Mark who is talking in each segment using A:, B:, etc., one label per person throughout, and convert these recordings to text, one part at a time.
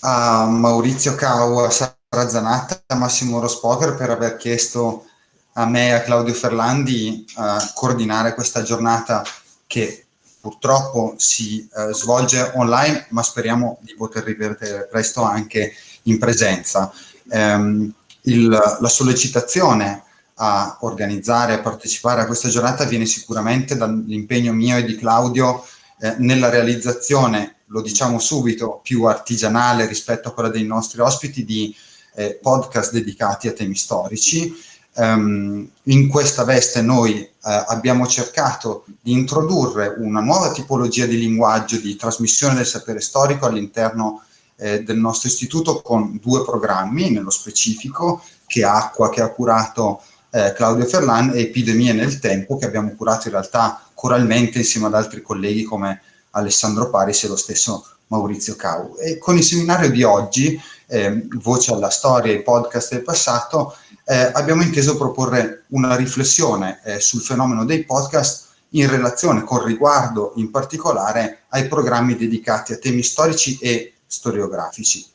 A: a Maurizio Cau, a Sara Zanatta, a Massimo Rospoker per aver chiesto a me e a Claudio Ferlandi a coordinare questa giornata che purtroppo si uh, svolge online, ma speriamo di poter rivedere presto anche in presenza. Um, il, la sollecitazione a organizzare, a partecipare a questa giornata viene sicuramente dall'impegno mio e di Claudio eh, nella realizzazione, lo diciamo subito, più artigianale rispetto a quella dei nostri ospiti di eh, podcast dedicati a temi storici. Um, in questa veste noi eh, abbiamo cercato di introdurre una nuova tipologia di linguaggio di trasmissione del sapere storico all'interno eh, del nostro istituto con due programmi, nello specifico, che Acqua, che ha curato eh, Claudio Ferlan, e Epidemie nel tempo, che abbiamo curato in realtà coralmente insieme ad altri colleghi come Alessandro Paris e lo stesso Maurizio Cau. E con il seminario di oggi, eh, Voce alla storia e podcast del passato, eh, abbiamo inteso proporre una riflessione eh, sul fenomeno dei podcast in relazione con riguardo in particolare ai programmi dedicati a temi storici e storiografici.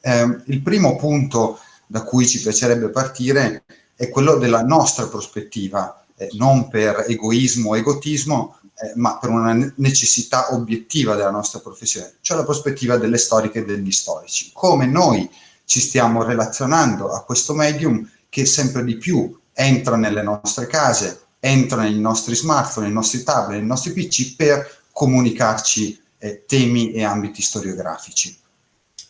A: Eh, il primo punto da cui ci piacerebbe partire è quello della nostra prospettiva, eh, non per egoismo o egotismo, eh, ma per una necessità obiettiva della nostra professione, cioè la prospettiva delle storiche e degli storici. Come noi ci stiamo relazionando a questo medium che sempre di più entra nelle nostre case, entra nei nostri smartphone, nei nostri tablet, nei nostri PC per comunicarci eh, temi e ambiti storiografici.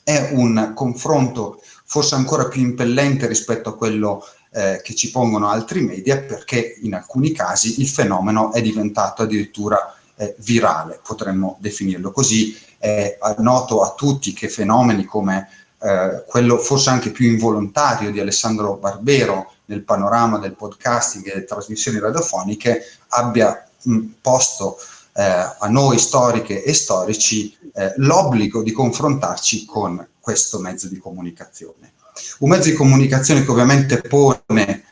A: È un confronto forse ancora più impellente rispetto a quello eh, che ci pongono altri media perché in alcuni casi il fenomeno è diventato addirittura eh, virale, potremmo definirlo così. È noto a tutti che fenomeni come eh, quello forse anche più involontario di Alessandro Barbero nel panorama del podcasting e delle trasmissioni radiofoniche abbia mh, posto eh, a noi storiche e storici eh, l'obbligo di confrontarci con questo mezzo di comunicazione. Un mezzo di comunicazione che ovviamente pone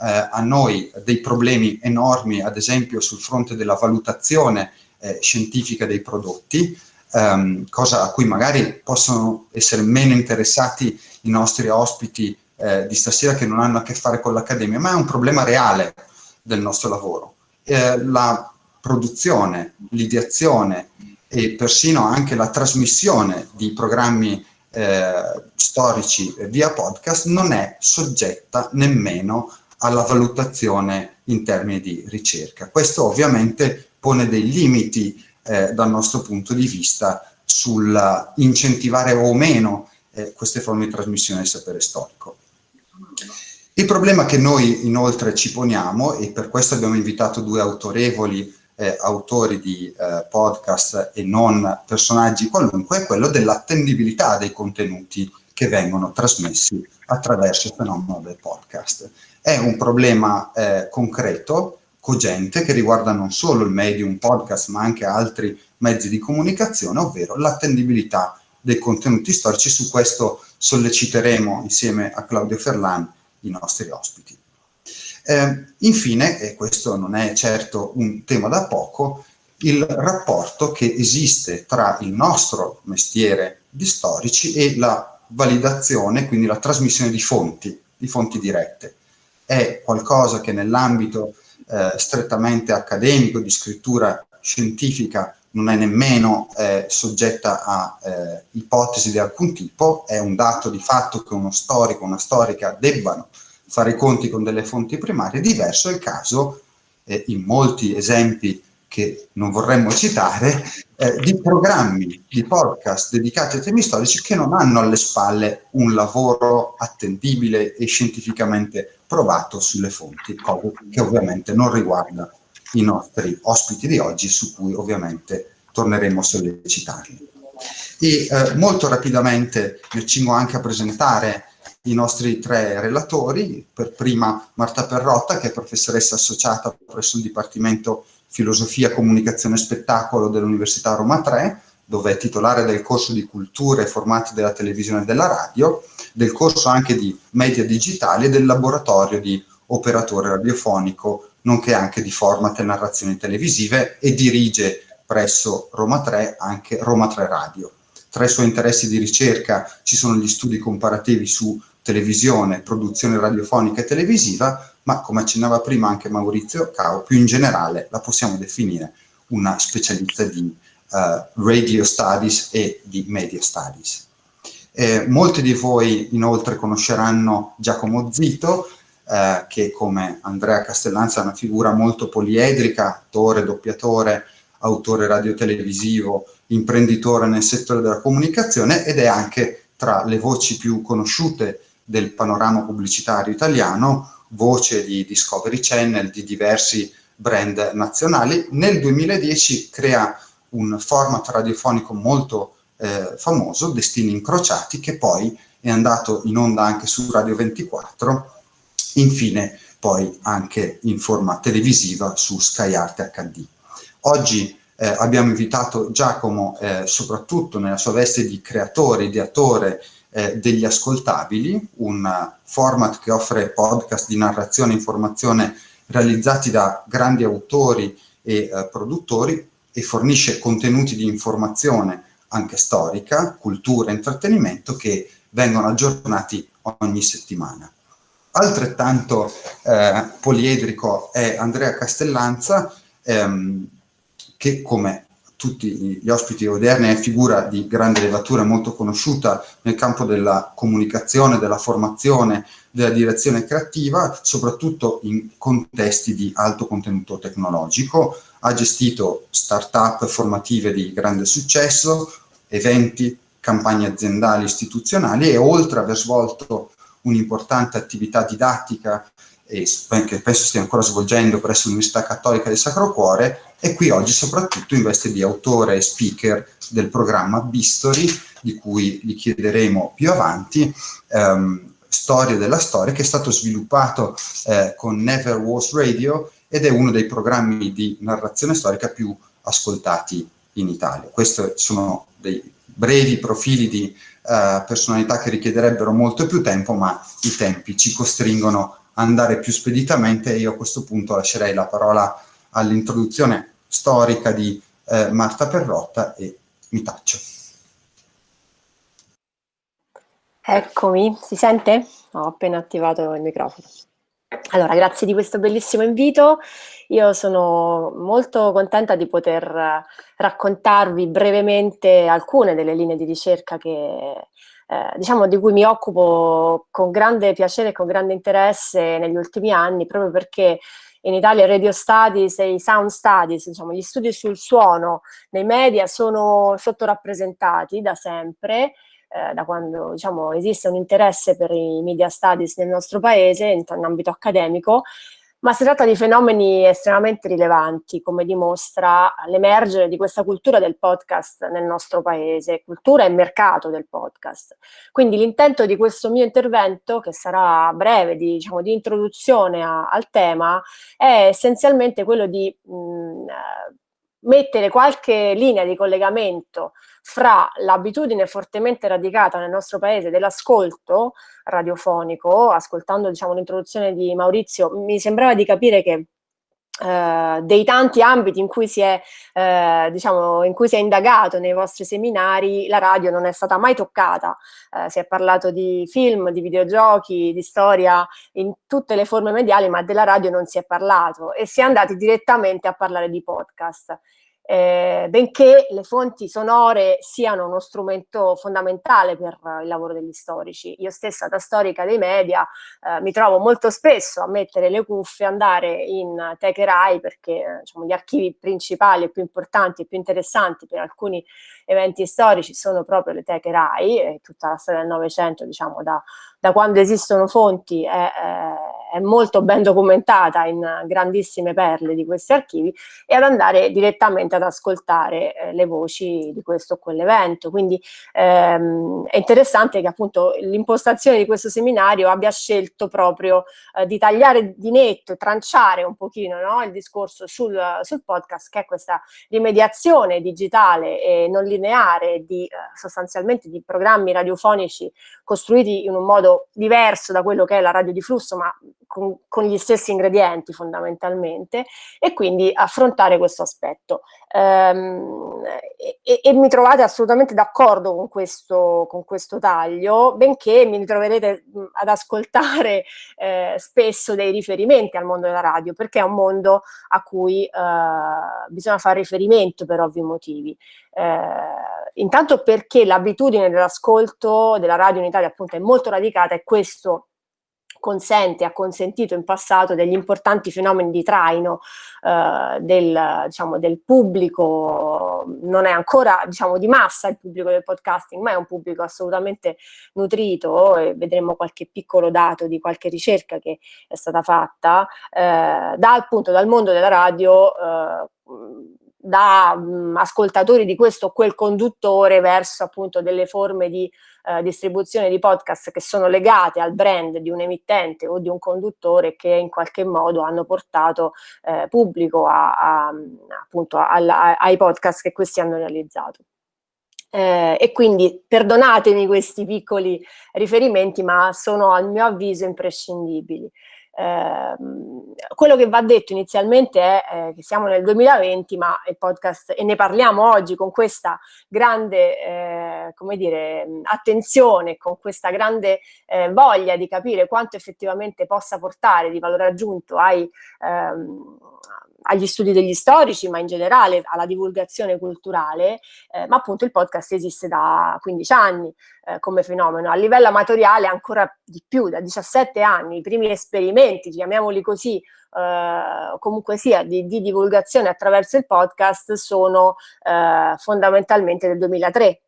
A: eh, a noi dei problemi enormi, ad esempio sul fronte della valutazione eh, scientifica dei prodotti, ehm, cosa a cui magari possono essere meno interessati i nostri ospiti eh, di stasera che non hanno a che fare con l'accademia, ma è un problema reale del nostro lavoro. Eh, la produzione, l'ideazione e persino anche la trasmissione di programmi eh, storici via podcast non è soggetta nemmeno alla valutazione in termini di ricerca. Questo ovviamente pone dei limiti eh, dal nostro punto di vista sul incentivare o meno eh, queste forme di trasmissione del sapere storico. Il problema che noi inoltre ci poniamo, e per questo abbiamo invitato due autorevoli eh, autori di eh, podcast e non personaggi qualunque, è quello dell'attendibilità dei contenuti che vengono trasmessi attraverso il fenomeno del podcast. È un problema eh, concreto, cogente, che riguarda non solo il medium podcast, ma anche altri mezzi di comunicazione, ovvero l'attendibilità dei contenuti storici. Su questo solleciteremo insieme a Claudio Ferlan i nostri ospiti. Eh, infine, e questo non è certo un tema da poco, il rapporto che esiste tra il nostro mestiere di storici e la validazione, quindi la trasmissione di fonti, di fonti dirette. È qualcosa che nell'ambito eh, strettamente accademico, di scrittura scientifica, non è nemmeno eh, soggetta a eh, ipotesi di alcun tipo, è un dato di fatto che uno storico, una storica debbano fare i conti con delle fonti primarie, diverso è il caso, eh, in molti esempi che non vorremmo citare, eh, di programmi, di podcast dedicati a temi storici che non hanno alle spalle un lavoro attendibile e scientificamente provato sulle fonti, cosa che ovviamente non riguarda i nostri ospiti di oggi, su cui ovviamente torneremo a sollecitarli. E eh, molto rapidamente mi accingo anche a presentare i nostri tre relatori, per prima Marta Perrotta, che è professoressa associata presso il Dipartimento Filosofia, Comunicazione e Spettacolo dell'Università Roma 3, dove è titolare del corso di culture e formati della televisione e della radio, del corso anche di media digitali e del laboratorio di operatore radiofonico, nonché anche di format e narrazioni televisive e dirige presso Roma 3 anche Roma 3 Radio. tra i suoi interessi di ricerca ci sono gli studi comparativi su televisione, produzione radiofonica e televisiva, ma come accennava prima anche Maurizio Cao, più in generale la possiamo definire una specialista di uh, radio studies e di media studies. Eh, molti di voi inoltre conosceranno Giacomo Zito, eh, che come Andrea Castellanza è una figura molto poliedrica, attore, doppiatore, autore radiotelevisivo, imprenditore nel settore della comunicazione ed è anche tra le voci più conosciute del panorama pubblicitario italiano, voce di Discovery Channel, di diversi brand nazionali. Nel 2010 crea un format radiofonico molto eh, famoso, Destini Incrociati, che poi è andato in onda anche su Radio 24, infine poi anche in forma televisiva su Sky Arte HD. Oggi eh, abbiamo invitato Giacomo eh, soprattutto nella sua veste di creatore, ideatore eh, degli ascoltabili, un format che offre podcast di narrazione e informazione realizzati da grandi autori e eh, produttori e fornisce contenuti di informazione anche storica, cultura e intrattenimento che vengono aggiornati ogni settimana. Altrettanto eh, poliedrico è Andrea Castellanza, ehm, che come tutti gli ospiti odierni è figura di grande levatura molto conosciuta nel campo della comunicazione, della formazione, della direzione creativa, soprattutto in contesti di alto contenuto tecnologico. Ha gestito start-up formative di grande successo, eventi, campagne aziendali, istituzionali e oltre ad aver svolto un'importante attività didattica e che penso stia ancora svolgendo presso l'Università Cattolica del Sacro Cuore, è qui oggi soprattutto in veste di autore e speaker del programma Bistory, di cui gli chiederemo più avanti, ehm, Storia della Storia, che è stato sviluppato eh, con Never Was Radio ed è uno dei programmi di narrazione storica più ascoltati in Italia. Questi sono dei brevi profili di uh, personalità che richiederebbero molto più tempo, ma i tempi ci costringono andare più speditamente io a questo punto lascerei la parola all'introduzione storica di eh, Marta Perrotta e mi taccio.
B: Eccomi, si sente? Ho appena attivato il microfono. Allora, grazie di questo bellissimo invito. Io sono molto contenta di poter raccontarvi brevemente alcune delle linee di ricerca che eh, diciamo di cui mi occupo con grande piacere e con grande interesse negli ultimi anni, proprio perché in Italia radio studies e i sound studies, diciamo, gli studi sul suono nei media sono sottorappresentati da sempre, eh, da quando diciamo, esiste un interesse per i media studies nel nostro paese in, in ambito accademico ma si tratta di fenomeni estremamente rilevanti, come dimostra l'emergere di questa cultura del podcast nel nostro paese, cultura e mercato del podcast. Quindi l'intento di questo mio intervento, che sarà breve, di, diciamo, di introduzione a, al tema, è essenzialmente quello di mh, mettere qualche linea di collegamento fra l'abitudine fortemente radicata nel nostro paese dell'ascolto radiofonico, ascoltando diciamo, l'introduzione di Maurizio, mi sembrava di capire che Uh, dei tanti ambiti in cui, si è, uh, diciamo, in cui si è indagato nei vostri seminari, la radio non è stata mai toccata. Uh, si è parlato di film, di videogiochi, di storia in tutte le forme mediali, ma della radio non si è parlato e si è andati direttamente a parlare di podcast eh, benché le fonti sonore siano uno strumento fondamentale per il lavoro degli storici. Io stessa da storica dei media eh, mi trovo molto spesso a mettere le cuffie, andare in Teche Rai perché eh, diciamo, gli archivi principali e più importanti e più interessanti per alcuni eventi storici sono proprio le Teche Rai e tutta la storia del Novecento, diciamo da, da quando esistono fonti è, è, molto ben documentata in grandissime perle di questi archivi e ad andare direttamente ad ascoltare eh, le voci di questo o quell'evento. Quindi ehm, è interessante che appunto l'impostazione di questo seminario abbia scelto proprio eh, di tagliare di netto, tranciare un pochino no, il discorso sul, sul, podcast che è questa rimediazione digitale e non lineare di eh, sostanzialmente di programmi radiofonici costruiti in un modo diverso da quello che è la radio di flusso, ma con, con, gli stessi ingredienti fondamentalmente e quindi affrontare questo aspetto. Ehm, e, e, mi trovate assolutamente d'accordo con con questo taglio, benché mi ritroverete ad ascoltare eh, spesso dei riferimenti al mondo della radio, perché è un mondo a cui eh, bisogna fare riferimento per ovvi motivi. Eh, intanto perché l'abitudine dell'ascolto della radio in Italia appunto è molto radicata e questo consente, ha consentito in passato degli importanti fenomeni di traino eh, del, diciamo, del, pubblico, non è ancora diciamo, di massa il pubblico del podcasting, ma è un pubblico assolutamente nutrito e vedremo qualche piccolo dato di qualche ricerca che è stata fatta, eh, dal, appunto, dal mondo della radio eh, da mh, ascoltatori di questo o quel conduttore verso appunto delle forme di eh, distribuzione di podcast che sono legate al brand di un emittente o di un conduttore che in qualche modo hanno portato eh, pubblico a, a, appunto a, ai podcast che questi hanno realizzato. Eh, e quindi perdonatemi questi piccoli riferimenti, ma sono a mio avviso imprescindibili. Eh, quello che va detto inizialmente è eh, che siamo nel 2020, ma il podcast, e ne parliamo oggi con questa grande, eh, come dire, attenzione, con questa grande eh, voglia di capire quanto effettivamente possa portare di valore aggiunto ai, ehm, agli studi degli storici, ma in generale alla divulgazione culturale, eh, ma appunto il podcast esiste da 15 anni eh, come fenomeno. A livello amatoriale ancora di più, da 17 anni, i primi esperimenti, chiamiamoli così, eh, comunque sia, di, di, divulgazione attraverso il podcast sono eh, fondamentalmente del 2003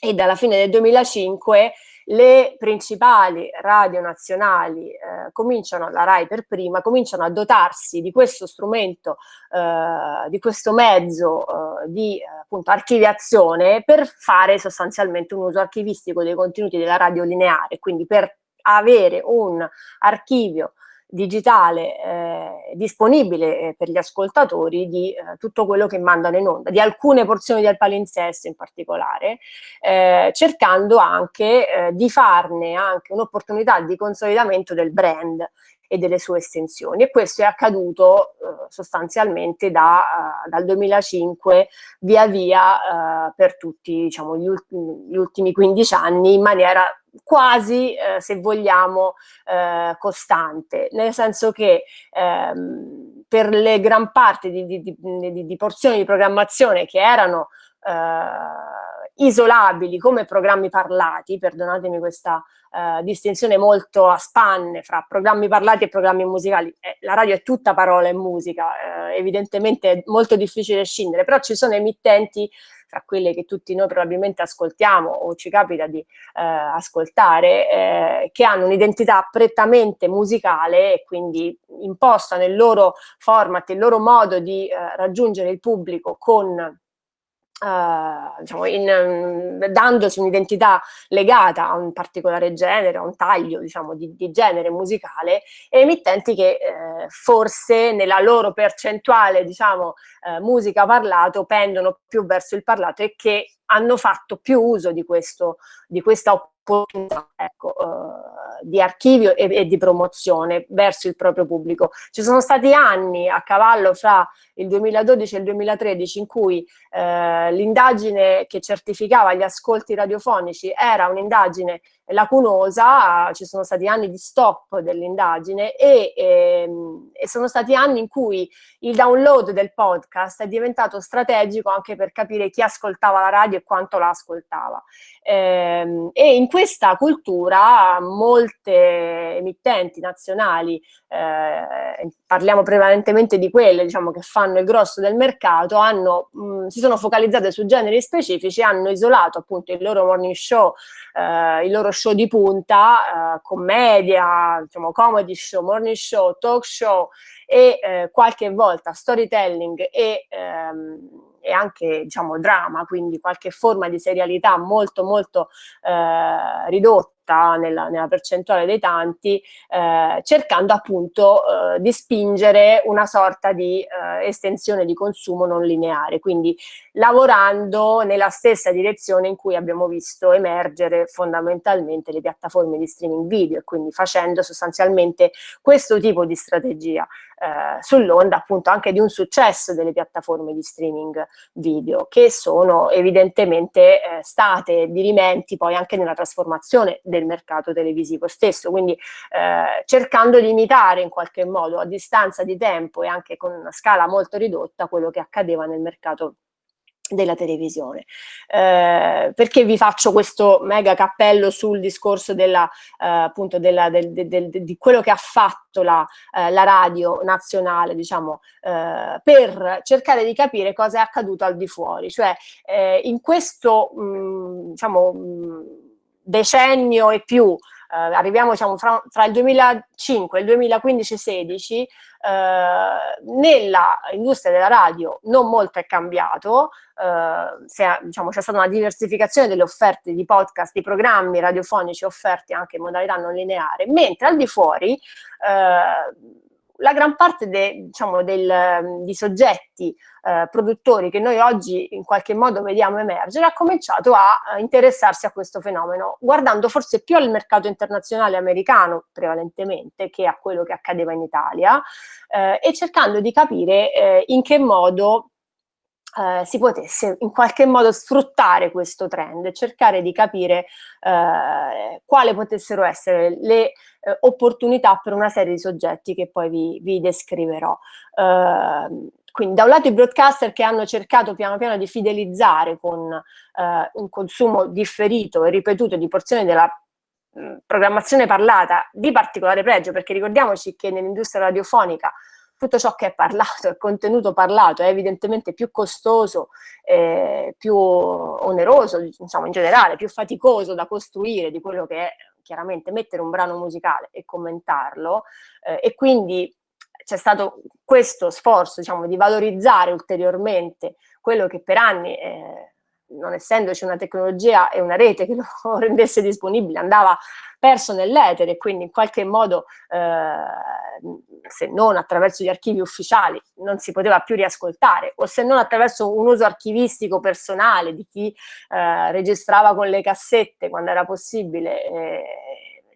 B: e dalla fine del 2005 le principali radio nazionali eh, cominciano, la RAI per prima, cominciano a dotarsi di questo strumento, eh, di questo mezzo eh, di appunto archiviazione per fare sostanzialmente un uso archivistico dei contenuti della radio lineare, quindi per avere un archivio digitale eh, disponibile eh, per gli ascoltatori di eh, tutto quello che mandano in onda, di alcune porzioni del palinsesto in particolare, eh, cercando anche eh, di farne anche un'opportunità di consolidamento del brand e delle sue estensioni. E questo è accaduto eh, sostanzialmente da, uh, dal 2005 via via uh, per tutti diciamo, gli, ultimi, gli, ultimi 15 anni in maniera quasi, eh, se vogliamo, eh, costante, nel senso che ehm, per le gran parte di, di, di, di, porzioni di programmazione che erano eh, isolabili come programmi parlati, perdonatemi questa eh, distinzione molto a spanne fra programmi parlati e programmi musicali, eh, la radio è tutta parola e musica, eh, evidentemente è molto difficile scindere, però ci sono emittenti tra quelle che tutti noi probabilmente ascoltiamo o ci capita di eh, ascoltare, eh, che hanno un'identità prettamente musicale e quindi impostano il loro format, il loro modo di eh, raggiungere il pubblico con Uh, diciamo in, um, un'identità legata a un particolare genere, a un taglio diciamo, di, di genere musicale, e emittenti che eh, forse nella loro percentuale diciamo, eh, musica parlato pendono più verso il parlato e che hanno fatto più uso di, questo, di questa opportunità ecco, eh, di archivio e, e, di promozione verso il proprio pubblico. Ci sono stati anni a cavallo fra il 2012 e il 2013 in cui eh, l'indagine che certificava gli ascolti radiofonici era un'indagine lacunosa, ci sono stati anni di stop dell'indagine e, ehm, e, sono stati anni in cui il download del podcast è diventato strategico anche per capire chi ascoltava la radio e quanto la ascoltava. Ehm, e in questa cultura molte emittenti nazionali, eh, parliamo prevalentemente di quelle diciamo, che fanno il grosso del mercato, hanno, mh, si sono focalizzate su generi specifici, hanno isolato appunto il loro morning show, eh, il loro show di punta, eh, commedia, diciamo, comedy show, morning show, talk show e eh, qualche volta storytelling e, ehm, e anche diciamo, drama, quindi qualche forma di serialità molto molto eh, ridotta ridotta nella, nella percentuale dei tanti, eh, cercando appunto eh, di spingere una sorta di eh, estensione di consumo non lineare, quindi lavorando nella stessa direzione in cui abbiamo visto emergere fondamentalmente le piattaforme di streaming video e quindi facendo sostanzialmente questo tipo di strategia eh, sull'onda appunto anche di un successo delle piattaforme di streaming video che sono evidentemente eh, state dirimenti poi anche nella trasformazione del mercato televisivo stesso, quindi eh, cercando di imitare in qualche modo a distanza di tempo e anche con una scala molto ridotta quello che accadeva nel mercato della televisione. Eh, perché vi faccio questo mega cappello sul discorso della, eh, appunto della, del, del, del, di quello che ha fatto la, eh, la radio nazionale, diciamo, eh, per cercare di capire cosa è accaduto al di fuori, cioè eh, in questo, mh, mm, diciamo, mh, mm, decennio e più eh, arriviamo diciamo, fra, fra, il 2005 e il 2015-16, eh, nella industria della radio non molto è cambiato, eh, c'è diciamo, stata una diversificazione delle offerte di podcast, di programmi radiofonici offerti anche in modalità non lineare, mentre al di fuori eh, la gran parte de, diciamo, del, di soggetti eh, produttori che noi oggi in qualche modo vediamo emergere ha cominciato a, a interessarsi a questo fenomeno, guardando forse più al mercato internazionale americano prevalentemente che a quello che accadeva in Italia eh, e cercando di capire eh, in che modo eh, si potesse in qualche modo sfruttare questo trend cercare di capire eh, quali potessero essere le eh, opportunità per una serie di soggetti che poi vi, vi descriverò. Ehm, quindi da un lato i broadcaster che hanno cercato piano piano di fidelizzare con eh, un consumo differito e ripetuto di porzioni della programmazione parlata di particolare pregio, perché ricordiamoci che nell'industria radiofonica tutto ciò che è parlato, il contenuto parlato è evidentemente più costoso, eh, più oneroso, diciamo in generale, più faticoso da costruire di quello che è chiaramente mettere un brano musicale e commentarlo. Eh, e quindi c'è stato questo sforzo diciamo, di valorizzare ulteriormente quello che per anni eh, non essendoci una tecnologia e una rete che lo rendesse disponibile, andava perso nell'etere quindi in qualche modo, eh, se non attraverso gli archivi ufficiali, non si poteva più riascoltare, o se non attraverso un uso archivistico personale di chi eh, registrava con le cassette quando era possibile eh,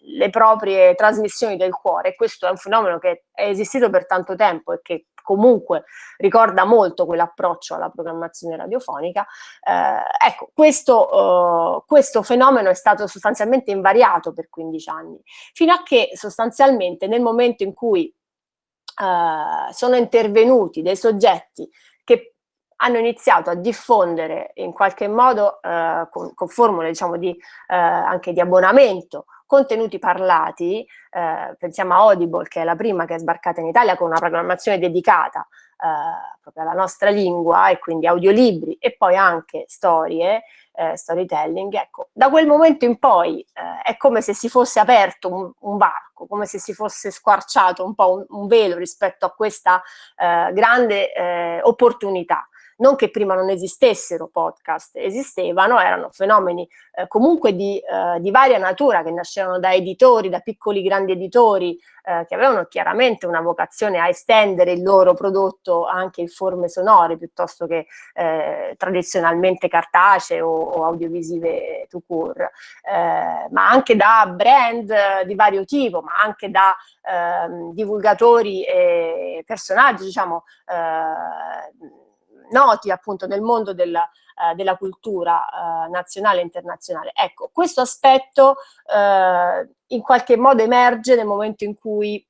B: le proprie trasmissioni del cuore. Questo è un fenomeno che è esistito per tanto tempo e che comunque ricorda molto quell'approccio alla programmazione radiofonica. Eh, ecco, questo, eh, questo fenomeno è stato sostanzialmente invariato per 15 anni, fino a che sostanzialmente nel momento in cui eh, sono intervenuti dei soggetti che hanno iniziato a diffondere in qualche modo eh, con, con, formule diciamo di, eh, anche di abbonamento contenuti parlati, eh, pensiamo a Audible che è la prima che è sbarcata in Italia con una programmazione dedicata eh, proprio alla nostra lingua e quindi audiolibri e poi anche storie, eh, storytelling, ecco, da quel momento in poi eh, è come se si fosse aperto un, un, varco, come se si fosse squarciato un po' un, un velo rispetto a questa eh, grande eh, opportunità non che prima non esistessero podcast, esistevano, erano fenomeni eh, comunque di, eh, di, varia natura che nascevano da editori, da piccoli grandi editori eh, che avevano chiaramente una vocazione a estendere il loro prodotto anche in forme sonore piuttosto che eh, tradizionalmente cartacee o, o audiovisive to cure, eh, ma anche da brand di vario tipo, ma anche da ehm, divulgatori e personaggi, diciamo, eh, noti appunto nel mondo della, eh, della cultura eh, nazionale e internazionale. Ecco, questo aspetto eh, in qualche modo emerge nel momento in cui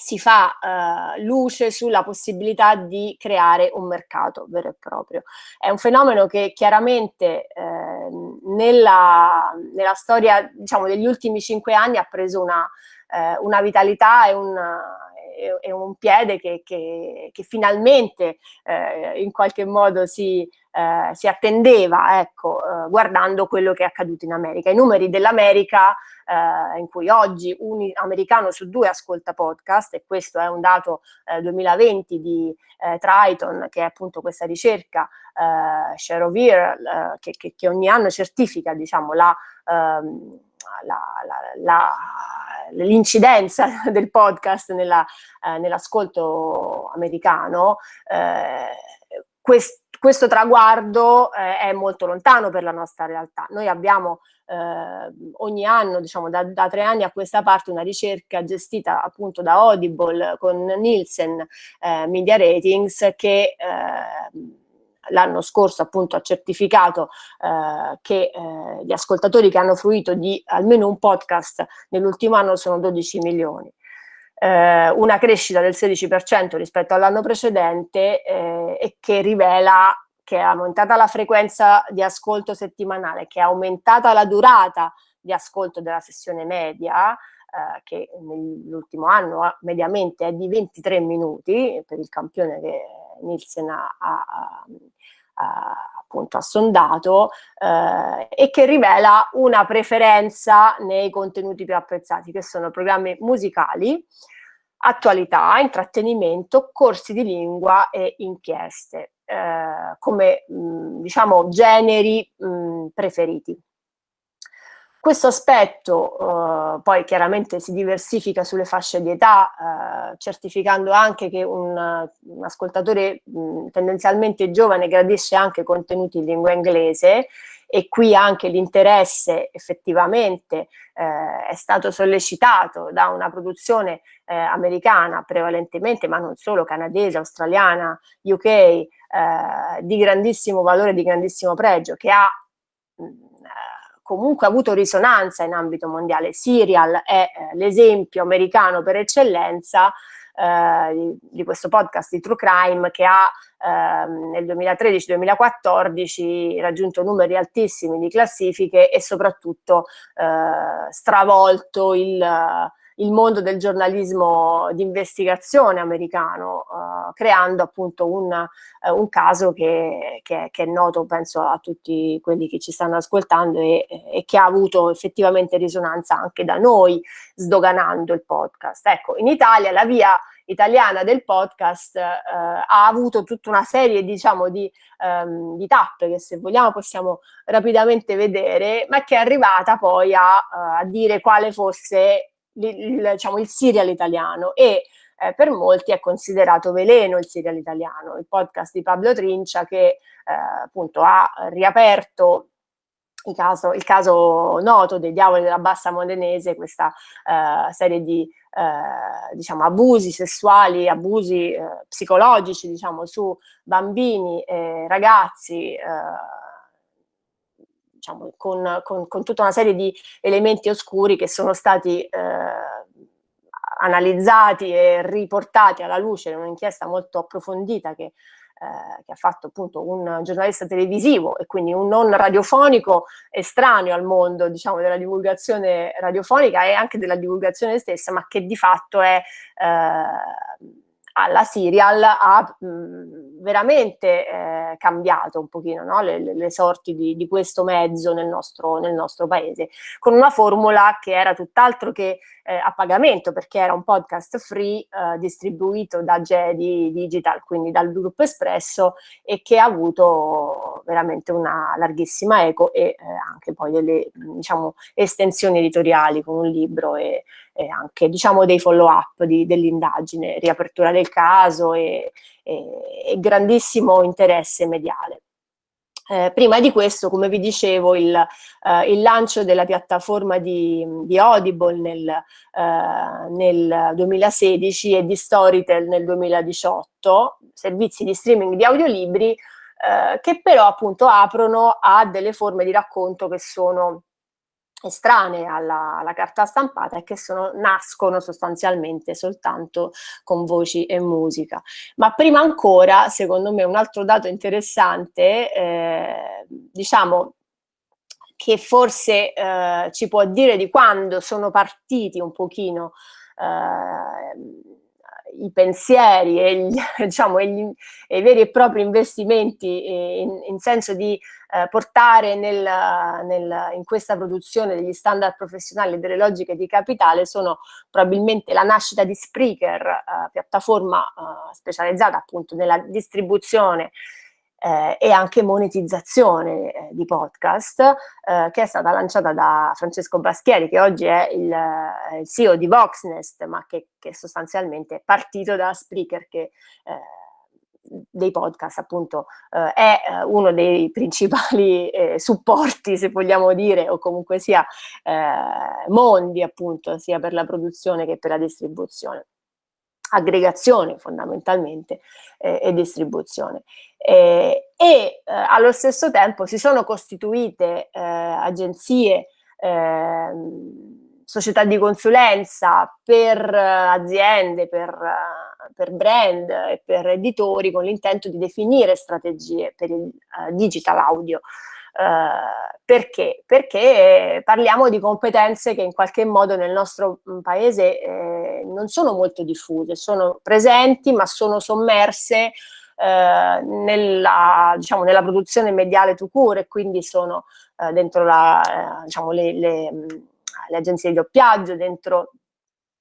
B: si fa uh, luce sulla possibilità di creare un mercato vero e proprio. È un fenomeno che chiaramente eh, nella, nella, storia diciamo, degli ultimi cinque anni ha preso una, eh, una vitalità e una, è, un piede che, che, che finalmente eh, in qualche modo si, eh, si attendeva, ecco, eh, guardando quello che è accaduto in America. I numeri dell'America, eh, in cui oggi un americano su due ascolta podcast, e questo è un dato 2020 eh, di eh, Triton, che è appunto questa ricerca Share of Ear, che, che, che, ogni anno certifica, diciamo, la... Ehm, l'incidenza del podcast eh, nell'ascolto americano, eh, quest, questo traguardo eh, è molto lontano per la nostra realtà. Noi abbiamo eh, ogni anno, diciamo da, da, tre anni a questa parte, una ricerca gestita appunto da Audible con Nielsen eh, Media Ratings che eh, l'anno scorso appunto ha certificato eh, che eh, gli ascoltatori che hanno fruito di almeno un podcast nell'ultimo anno sono 12 milioni. Eh, una crescita del 16% rispetto all'anno precedente eh, e che rivela che è aumentata la frequenza di ascolto settimanale, che è aumentata la durata di ascolto della sessione media, eh, che nell'ultimo anno mediamente è di 23 minuti per il campione che Nielsen ha, ha, ha appunto ha sondato eh, e che rivela una preferenza nei contenuti più apprezzati, che sono programmi musicali, attualità, intrattenimento, corsi di lingua e inchieste, eh, come mh, diciamo generi mh, preferiti. Questo aspetto eh, poi chiaramente si diversifica sulle fasce di età, eh, certificando anche che un, un ascoltatore mh, tendenzialmente giovane gradisce anche contenuti in lingua inglese e qui anche l'interesse effettivamente eh, è stato sollecitato da una produzione eh, americana prevalentemente, ma non solo, canadese, australiana, UK, eh, di grandissimo valore, di grandissimo pregio, che ha mh, comunque avuto risonanza in ambito mondiale. Serial è eh, l'esempio americano per eccellenza eh, di, di, questo podcast di True Crime che ha eh, nel 2013-2014 raggiunto numeri altissimi di classifiche e soprattutto eh, stravolto il il mondo del giornalismo di investigazione americano, uh, creando appunto un, uh, un caso che, che, che, è noto, penso, a tutti quelli che ci stanno ascoltando e, e, che ha avuto effettivamente risonanza anche da noi, sdoganando il podcast. Ecco, in Italia la via italiana del podcast uh, ha avuto tutta una serie diciamo di, um, di, tappe che se vogliamo possiamo rapidamente vedere ma che è arrivata poi a, a dire quale fosse il, diciamo, il serial italiano e eh, per molti è considerato veleno il serial italiano, il podcast di Pablo Trincia che eh, appunto ha riaperto il caso, il caso, noto dei diavoli della bassa modenese, questa uh, serie di uh, diciamo, abusi sessuali, abusi uh, psicologici diciamo, su bambini e ragazzi diciamo, con, con, con, tutta una serie di elementi oscuri che sono stati eh, analizzati e riportati alla luce in un'inchiesta molto approfondita che, eh, che, ha fatto appunto un giornalista televisivo e quindi un non radiofonico estraneo al mondo diciamo, della divulgazione radiofonica e anche della divulgazione stessa, ma che di fatto è eh, alla serial ha mh, veramente eh, cambiato un pochino no? le, le, le, sorti di, di, questo mezzo nel nostro, nel nostro, paese, con una formula che era tutt'altro che eh, a pagamento, perché era un podcast free eh, distribuito da Jedi Digital, quindi dal gruppo Espresso, e che ha avuto veramente una larghissima eco e eh, anche poi delle diciamo, estensioni editoriali con un libro e, e anche diciamo, dei follow-up dell'indagine, riapertura del caso e, e, e grandissimo interesse mediale. Eh, prima di questo, come vi dicevo, il, eh, il lancio della piattaforma di, di Audible nel, eh, nel, 2016 e di Storytel nel 2018, servizi di streaming di audiolibri eh, che però appunto aprono a delle forme di racconto che sono estranee alla, alla, carta stampata e che sono, nascono sostanzialmente soltanto con voci e musica. Ma prima ancora, secondo me, un altro dato interessante, eh, diciamo, che forse eh, ci può dire di quando sono partiti un pochino eh, i pensieri e, gli, diciamo, e, gli, e, i veri e propri investimenti in, in senso di eh, portare nel, nel, in questa produzione degli standard professionali e delle logiche di capitale sono probabilmente la nascita di Spreaker, eh, piattaforma eh, specializzata appunto nella distribuzione eh, e anche monetizzazione eh, di podcast eh, che è stata lanciata da Francesco Baschieri che oggi è il, eh, il CEO di Voxnest ma che, che, sostanzialmente è partito da Spreaker che eh, dei podcast appunto eh, è eh, uno dei principali eh, supporti se vogliamo dire o comunque sia eh, mondi appunto sia per la produzione che per la distribuzione aggregazione fondamentalmente eh, e distribuzione e eh, allo stesso tempo si sono costituite agenzie ehm, società di consulenza per aziende per per brand e per editori con l'intento di definire strategie per il digital audio. Uh, perché? Perché parliamo di competenze che in qualche modo nel nostro mm, paese eh, non sono molto diffuse, sono presenti ma sono sommerse eh, nella, diciamo, nella, produzione mediale to cure, quindi sono eh, dentro la, eh, diciamo, le, le, mm, le, agenzie di doppiaggio, dentro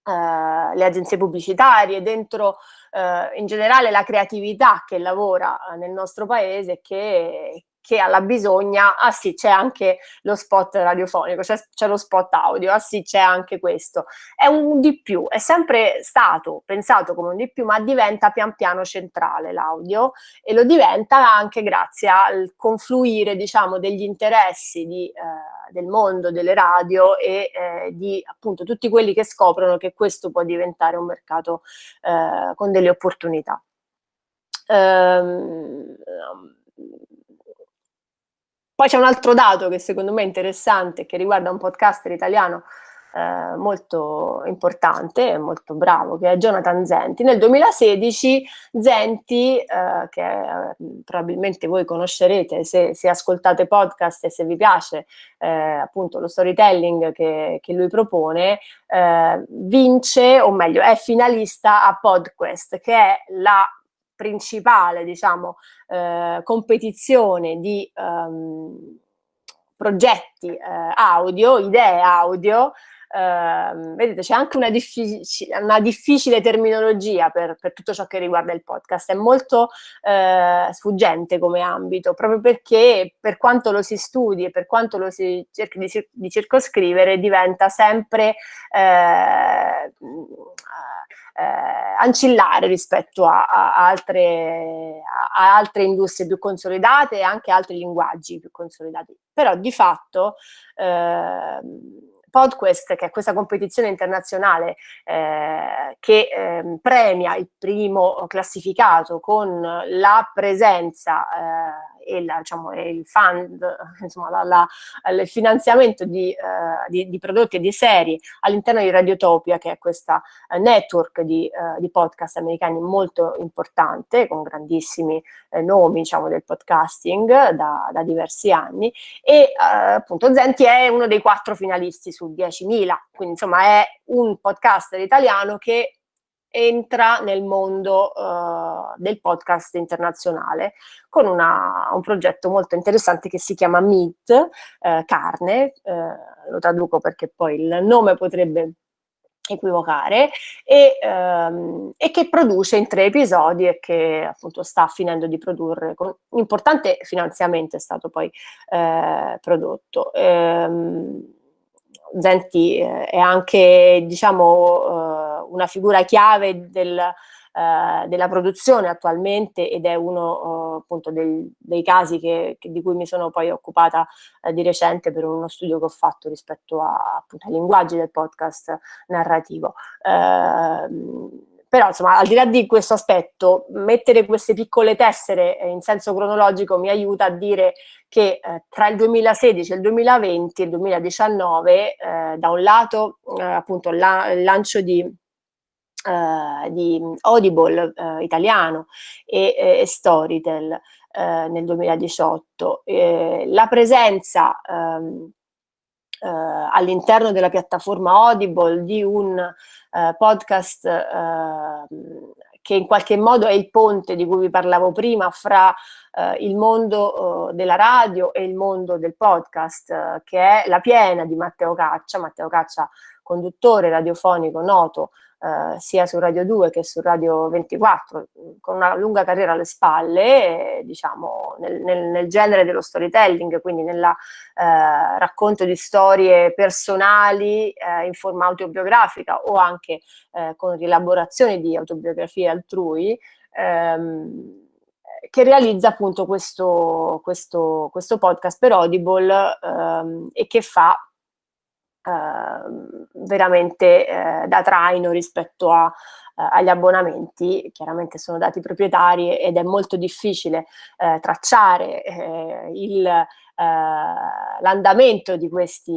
B: eh, le agenzie pubblicitarie, dentro eh, in generale la creatività che lavora eh, nel nostro paese che, che alla bisogna, ah sì c'è anche lo spot radiofonico, c'è, c'è lo spot audio, ah sì c'è anche questo, è un di più, è sempre stato pensato come un di più ma diventa pian piano centrale l'audio e lo diventa anche grazie al confluire diciamo degli interessi di, eh, del mondo delle radio e eh, di appunto tutti quelli che scoprono che questo può diventare un mercato eh, con delle opportunità. Um, poi c'è un altro dato che secondo me è interessante, che riguarda un podcaster italiano eh, molto importante e molto bravo, che è Jonathan Zenti. Nel 2016 Zenti, eh, che eh, probabilmente voi conoscerete se, se, ascoltate podcast e se vi piace eh, appunto lo storytelling che, che lui propone, eh, vince, o meglio, è finalista a PodQuest, che è la principale, diciamo, eh, competizione di um, progetti eh, audio, idee audio, Uh, vedete, c'è anche una, diffic- una difficile terminologia per, per, tutto ciò che riguarda il podcast, è molto uh, sfuggente come ambito, proprio perché per quanto lo si studi e per quanto lo si cerchi di, di circoscrivere, diventa sempre eh, ancillare rispetto a, a, altre, a, altre, industrie più consolidate e anche altri linguaggi più consolidati. Però di fatto eh, PodQuest, che è questa competizione internazionale eh, che eh, premia il primo classificato con la presenza eh, e, la, diciamo, il fund, insomma, la, la, il finanziamento di, uh, di, di, prodotti e di serie all'interno di Radiotopia, che è questa uh, network di, uh, di, podcast americani molto importante, con grandissimi nomi diciamo, del podcasting da, da diversi anni, e appunto Zenti è uno dei quattro finalisti su 10.000, quindi insomma è un podcaster italiano che entra nel mondo uh, del podcast internazionale con una, un progetto molto interessante che si chiama Meat, uh, carne, uh, lo traduco perché poi il nome potrebbe equivocare, e, um, e, che produce in tre episodi e che appunto sta finendo di produrre con un importante finanziamento è stato poi prodotto. Um, Zenti è anche diciamo una figura chiave del, eh, della produzione attualmente ed è uno eh, appunto del, dei casi che, che, di cui mi sono poi occupata eh, di recente per uno studio che ho fatto rispetto a, appunto, ai linguaggi del podcast narrativo. Ehm, però insomma al di là di questo aspetto mettere queste piccole tessere in senso cronologico mi aiuta a dire che eh, tra il 2016 e il 2020 e il 2019 eh, da un lato eh, appunto la, il lancio di uh, di Audible uh, italiano e, e Storytel nel 2018. Eh, la presenza um, all'interno della piattaforma Audible di un podcast ehm, che in qualche modo è il ponte di cui vi parlavo prima fra eh, il mondo eh, della radio e il mondo del podcast, eh, che è La Piena di Matteo Caccia. Matteo Caccia, conduttore radiofonico noto eh, sia su Radio 2 che su Radio 24, con una lunga carriera alle spalle, eh, diciamo, nel, nel, nel, genere dello storytelling, quindi nel eh, racconto di storie personali eh, in forma autobiografica o anche con rielaborazioni di autobiografie altrui, ehm, che realizza appunto questo, questo, questo podcast per Audible ehm, e che fa Ehm, veramente eh, da traino rispetto a, eh, agli abbonamenti, chiaramente sono dati proprietari ed è molto difficile eh, tracciare eh, l'andamento di questi,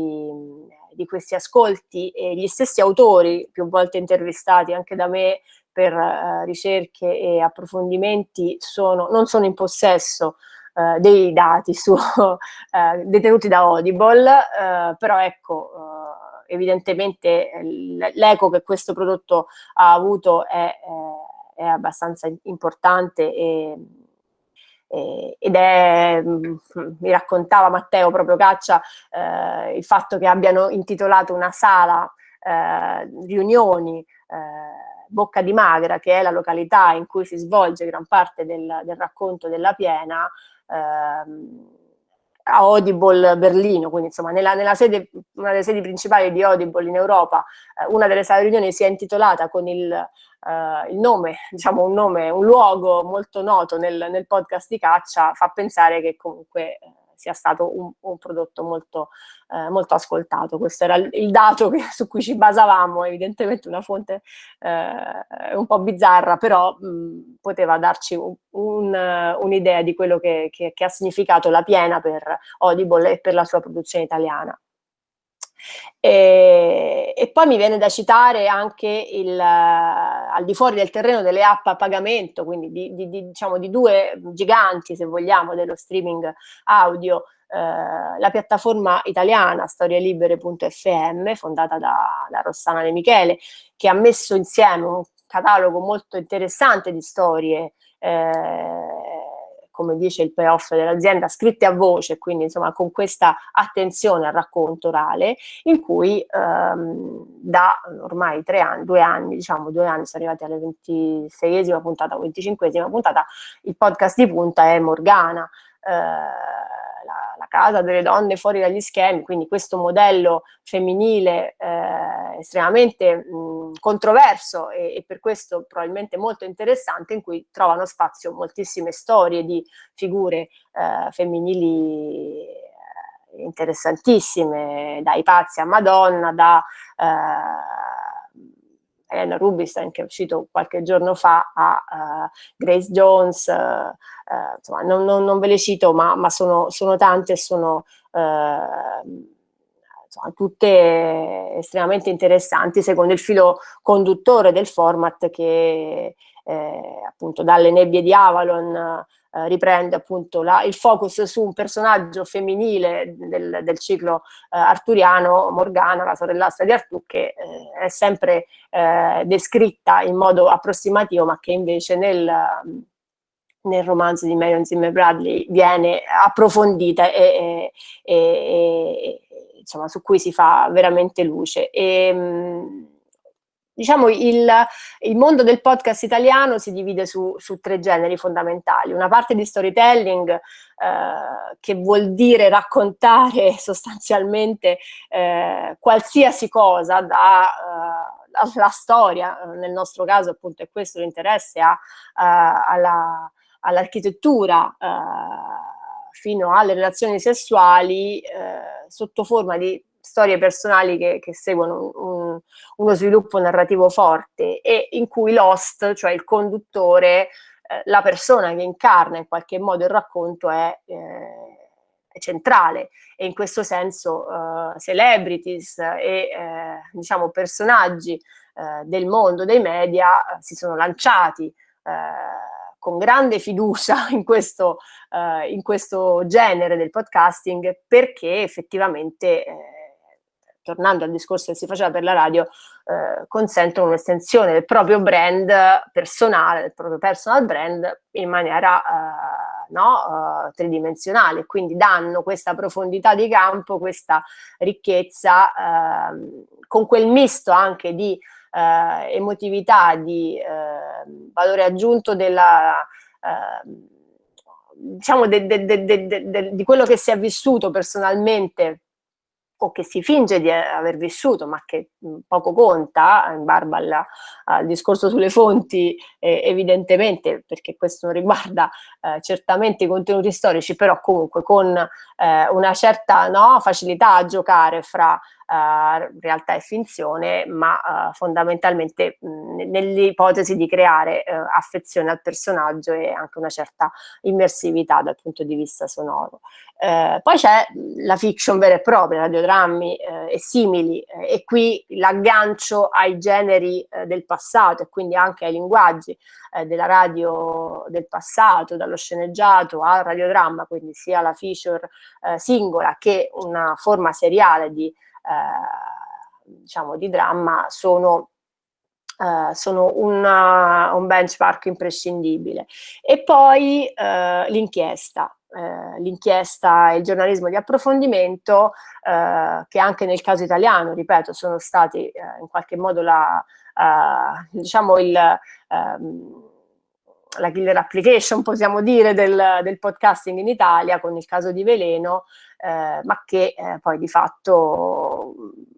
B: di questi ascolti e gli stessi autori, più volte intervistati anche da me per uh, ricerche e approfondimenti, sono, non sono in possesso uh, dei dati su, uh, detenuti da Audible, però ecco, evidentemente l'eco che questo prodotto ha avuto è, è abbastanza importante e, ed è, mi raccontava Matteo proprio Caccia, eh, il fatto che abbiano intitolato una sala eh, riunioni eh, Bocca di Magra, che è la località in cui si svolge gran parte del, del racconto della piena, a Audible Berlino, quindi insomma nella, nella sede, una delle sedi principali di Audible in Europa, eh, una delle sale riunioni si è intitolata con il, eh, il, nome, diciamo un nome, un luogo molto noto nel, nel podcast di caccia, fa pensare che comunque eh, sia stato un, un prodotto molto, eh, molto, ascoltato. Questo era il, dato che, su cui ci basavamo, evidentemente una fonte eh, un po' bizzarra, però mh, poteva darci un'idea un, un di quello che, che, che ha significato la piena per Audible e per la sua produzione italiana. E, e, poi mi viene da citare anche il, al di fuori del terreno delle app a pagamento, quindi di, di, di, diciamo, di due giganti, se vogliamo, dello streaming audio, eh, la piattaforma italiana storielibere.fm, fondata da, da Rossana De Michele, che ha messo insieme un catalogo molto interessante di storie eh, come dice il payoff dell'azienda, scritte a voce, quindi insomma con questa attenzione al racconto orale, in cui ehm, da ormai tre anni, due anni, diciamo due anni, sono arrivati alla 26esima puntata o 25esima puntata, il podcast di punta è Morgana. Eh, casa delle donne fuori dagli schemi, quindi questo modello femminile eh, estremamente mh, controverso e, e, per questo probabilmente molto interessante, in cui trovano spazio moltissime storie di figure eh, femminili eh, interessantissime, dai pazzi a Madonna, da eh, Elena Rubinstein che è uscito qualche giorno fa a uh, Grace Jones, uh, uh, insomma non, non, non, ve le cito ma, ma sono, sono, tante e sono insomma, tutte estremamente interessanti secondo il filo conduttore del format che eh, appunto dalle nebbie di Avalon eh, riprende appunto la, il focus su un personaggio femminile del, del ciclo eh, arturiano, Morgana, la sorellastra di Artù, che eh, è sempre eh, descritta in modo approssimativo, ma che invece nel, nel romanzo di Marion Zimmer Bradley viene approfondita e, e, e, e insomma, su cui si fa veramente luce. E, mh, Diciamo il, il, mondo del podcast italiano si divide su, su, tre generi fondamentali, una parte di storytelling eh, che vuol dire raccontare sostanzialmente eh, qualsiasi cosa da eh, la storia, nel nostro caso appunto è questo l'interesse eh, all'architettura all eh, fino alle relazioni sessuali eh, sotto forma di storie personali che, che seguono un, uno sviluppo narrativo forte e in cui l'host, cioè il conduttore, eh, la persona che incarna in qualche modo il racconto è, eh, è centrale e in questo senso uh, celebrities e eh, diciamo personaggi eh, del mondo dei media si sono lanciati con grande fiducia in questo, in questo genere del podcasting perché effettivamente tornando al discorso che si faceva per la radio, eh, consentono un'estensione del proprio brand personale, del proprio personal brand in maniera eh, no, uh, tridimensionale, quindi danno questa profondità di campo, questa ricchezza, eh, con quel misto anche di eh, emotività, di eh, valore aggiunto della, eh, diciamo di quello che si è vissuto personalmente o che si finge di aver vissuto, ma che poco conta, in barba alla, al discorso sulle fonti, eh, evidentemente, perché questo riguarda eh, certamente i contenuti storici, però comunque con eh, una certa no, facilità a giocare fra uh, realtà e finzione, ma uh, fondamentalmente nell'ipotesi di creare uh, affezione al personaggio e anche una certa immersività dal punto di vista sonoro. poi c'è la fiction vera e propria, radiodrammi e simili, e qui l'aggancio ai generi del passato e quindi anche ai linguaggi della radio del passato, dallo sceneggiato al radiodramma, quindi sia la feature singola che una forma seriale di diciamo, di dramma sono Uh, sono una, un benchmark imprescindibile. E poi uh, l'inchiesta, uh, l'inchiesta e il giornalismo di approfondimento che anche nel caso italiano, ripeto, sono stati in qualche modo la, diciamo il, um, la killer application, possiamo dire, del, del, podcasting in Italia con il caso di Veleno, eh, ma che eh, poi di fatto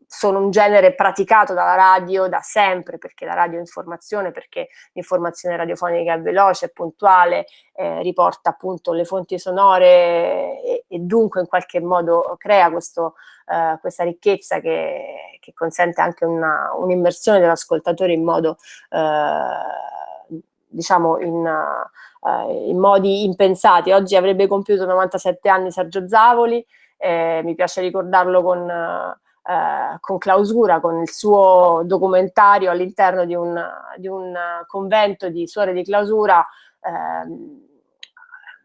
B: sono un genere praticato dalla radio da sempre, perché la radio è informazione, perché l'informazione radiofonica è veloce, è puntuale, eh, riporta appunto le fonti sonore e, e, dunque in qualche modo crea questo, eh, questa ricchezza che, che, consente anche un'immersione dell'ascoltatore in modo eh, diciamo in, uh, in, modi impensati. Oggi avrebbe compiuto 97 anni Sergio Zavoli, eh, mi piace ricordarlo con, uh, con, clausura, con il suo documentario all'interno di, di un, convento di suore di clausura, eh,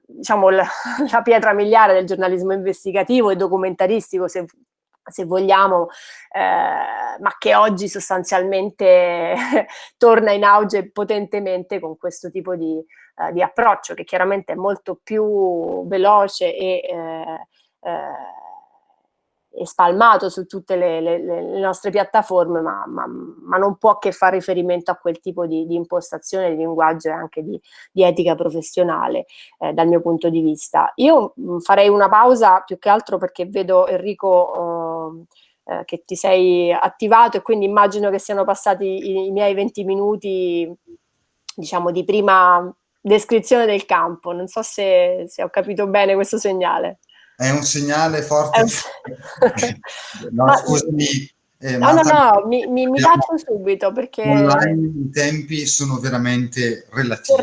B: diciamo la, la pietra miliare del giornalismo investigativo e documentaristico, se se vogliamo, eh, ma che oggi sostanzialmente torna in auge potentemente con questo tipo di, uh, di, approccio che chiaramente è molto più veloce e eh, e spalmato su tutte le, le, le nostre piattaforme, ma, ma, ma, non può che fare riferimento a quel tipo di, di impostazione di linguaggio e anche di, di etica professionale eh, dal mio punto di vista. Io mh, farei una pausa più che altro perché vedo Enrico eh, eh, che ti sei attivato e quindi immagino che siano passati i, i miei 20 minuti diciamo di prima descrizione del campo. Non so se, se ho capito bene questo segnale
A: è un segnale forte.
B: no, Ma, scusami. Eh, no, no, no, mi, mi, mi faccio subito perché...
A: Online i tempi sono veramente relativi.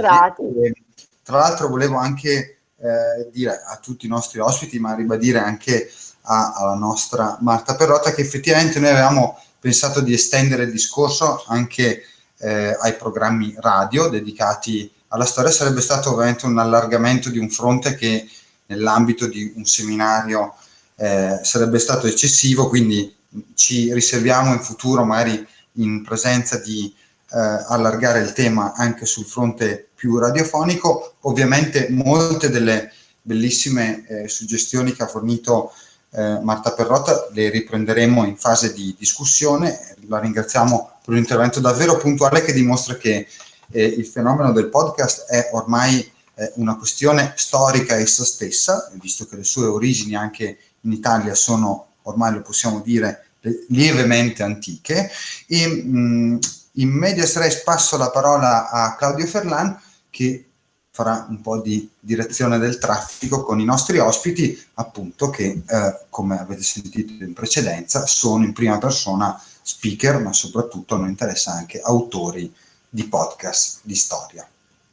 A: E, tra l'altro volevo anche eh, dire a tutti i nostri ospiti, ma ribadire anche a, alla nostra Marta Perrotta, che effettivamente noi avevamo pensato di estendere il discorso anche eh, ai programmi radio dedicati alla storia. Sarebbe stato ovviamente un allargamento di un fronte che nell'ambito di un seminario eh, sarebbe stato eccessivo, quindi ci riserviamo in futuro magari in presenza di eh, allargare il tema anche sul fronte più radiofonico. Ovviamente molte delle bellissime eh, suggestioni che ha fornito eh, Marta Perrotta le riprenderemo in fase di discussione. La ringraziamo per un intervento davvero puntuale che dimostra che eh, il fenomeno del podcast è ormai eh, una questione storica essa stessa, visto che le sue origini anche in Italia sono, ormai lo possiamo dire, lievemente antiche. E, mh, in medias res passo la parola a Claudio Ferlan che farà un po' di direzione del traffico con i nostri ospiti, appunto che, eh, come avete sentito in precedenza, sono in prima persona speaker, ma soprattutto a noi interessa anche autori di podcast di storia.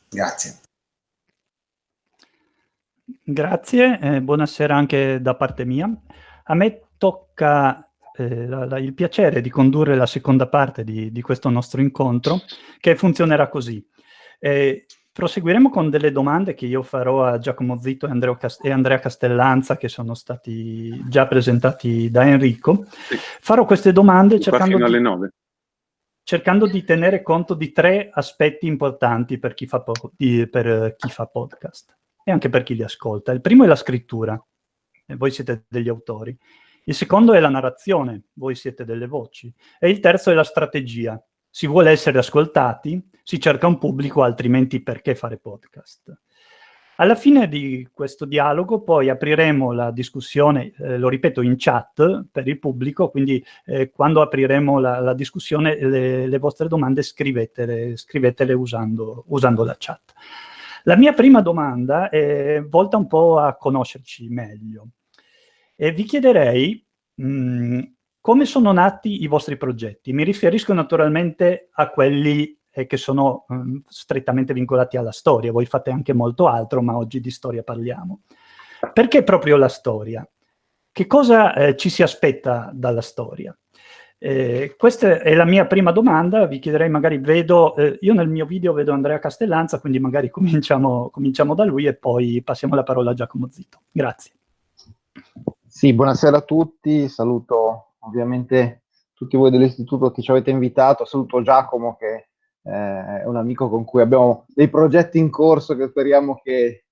A: Grazie.
C: Grazie, eh, buonasera anche da parte mia. A me tocca eh, la, la, il piacere di condurre la seconda parte di, di questo nostro incontro, che funzionerà così. Eh, proseguiremo con delle domande che io farò a Giacomo Zitto e, e Andrea Castellanza, che sono stati già presentati da Enrico. Sì. Farò queste domande cercando di, cercando di, tenere conto di tre aspetti importanti per chi fa, di, per chi fa podcast e anche per chi li ascolta. Il primo è la scrittura, e voi siete degli autori. Il secondo è la narrazione, voi siete delle voci. E il terzo è la strategia, si vuole essere ascoltati, si cerca un pubblico, altrimenti perché fare podcast? Alla fine di questo dialogo poi apriremo la discussione, eh, lo ripeto, in chat per il pubblico, quindi eh, quando apriremo la, la discussione le, le, vostre domande scrivetele, scrivetele usando, usando, la chat. La mia prima domanda è volta un po' a conoscerci meglio. E vi chiederei mh, mm, come sono nati i vostri progetti. Mi riferisco naturalmente a quelli e che sono um, strettamente vincolati alla storia. Voi fate anche molto altro, ma oggi di storia parliamo. Perché proprio la storia? Che cosa eh, ci si aspetta dalla storia? Eh, questa è la mia prima domanda, vi chiederei magari, vedo, eh, io nel mio video vedo Andrea Castellanza, quindi magari cominciamo, cominciamo da lui e poi passiamo la parola a Giacomo Zito. Grazie.
D: Sì, buonasera a tutti, saluto ovviamente tutti voi dell'istituto che ci avete invitato, saluto Giacomo che eh, è un amico con cui abbiamo dei progetti in corso che speriamo che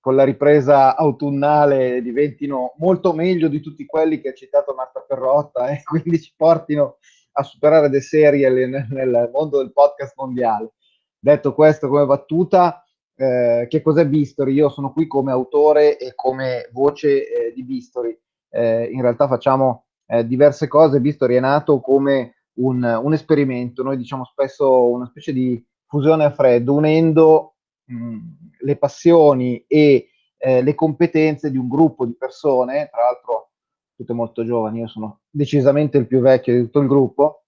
D: con la ripresa autunnale diventino molto meglio di tutti quelli che ha citato Marta Perrotta e quindi ci portino a superare dei serial nel, nel mondo del podcast mondiale. Detto questo come battuta, eh, che cos'è Bistori? Io sono qui come autore e come voce eh, di Bistori. Eh, in realtà facciamo eh, diverse cose. Bistori è nato come un, un, esperimento, noi diciamo spesso una specie di fusione a freddo, unendo le passioni e eh, le competenze di un gruppo di persone, tra l'altro tutte molto giovani, io sono decisamente il più vecchio di tutto il gruppo,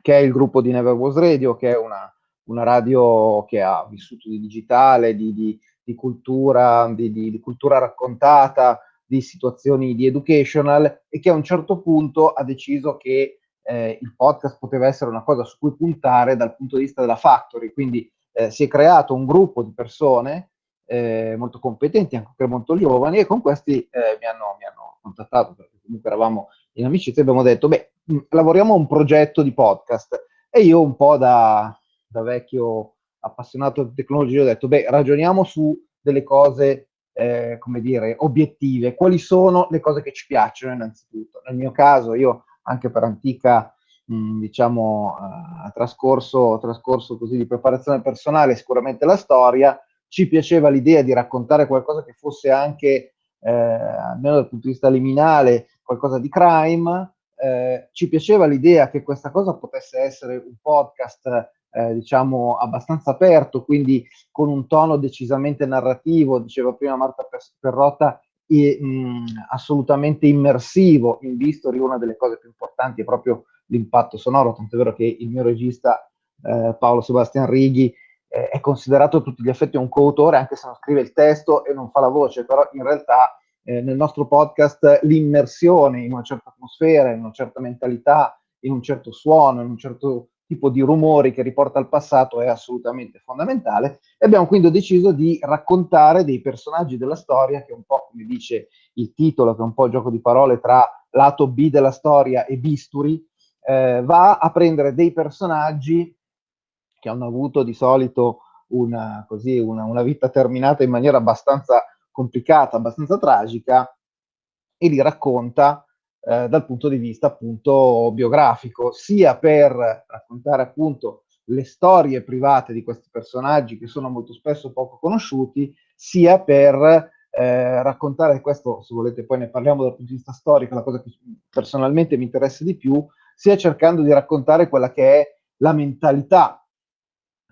D: che è il gruppo di Never Was Radio, che è una, una radio che ha vissuto di digitale, di, di, di cultura, di, di, cultura raccontata, di situazioni di educational e che a un certo punto ha deciso che eh, il podcast poteva essere una cosa su cui puntare dal punto di vista della factory, quindi eh, si è creato un gruppo di persone eh, molto competenti, anche molto giovani, e con questi eh, mi hanno, mi, hanno, contattato, perché comunque eravamo in amicizia, e abbiamo detto, beh, mh, lavoriamo a un progetto di podcast. E io un po' da, da vecchio appassionato di tecnologia ho detto, beh, ragioniamo su delle cose, eh, come dire, obiettive. Quali sono le cose che ci piacciono innanzitutto? Nel mio caso, io anche per antica, mh, diciamo, uh, trascorso, trascorso così di preparazione personale, sicuramente la storia, ci piaceva l'idea di raccontare qualcosa che fosse anche, eh, almeno dal punto di vista liminale, qualcosa di crime, eh, ci piaceva l'idea che questa cosa potesse essere un podcast, eh, diciamo, abbastanza aperto, quindi con un tono decisamente narrativo, diceva prima Marta Perrotta, e, mh, assolutamente immersivo in Vistori, una delle cose più importanti è proprio l'impatto sonoro, tant'è vero che il mio regista eh, Paolo Sebastian Righi eh, è considerato a tutti gli effetti un coautore, anche se non scrive il testo e non fa la voce, però in realtà eh, nel nostro podcast l'immersione in una certa atmosfera, in una certa mentalità, in un certo suono, in un certo tipo di rumori che riporta al passato è assolutamente fondamentale e abbiamo quindi deciso di raccontare dei personaggi della storia che un po' come dice il titolo, che è un po' il gioco di parole tra lato B della storia e bisturi, eh, va a prendere dei personaggi che hanno avuto di solito una, così, una, una vita terminata in maniera abbastanza complicata, abbastanza tragica e li racconta eh, dal punto di vista appunto biografico, sia per raccontare appunto le storie private di questi personaggi che sono molto spesso poco conosciuti, sia per eh, raccontare questo, se volete poi ne parliamo dal punto di vista storico, la cosa che personalmente mi interessa di più, sia cercando di raccontare quella che è la mentalità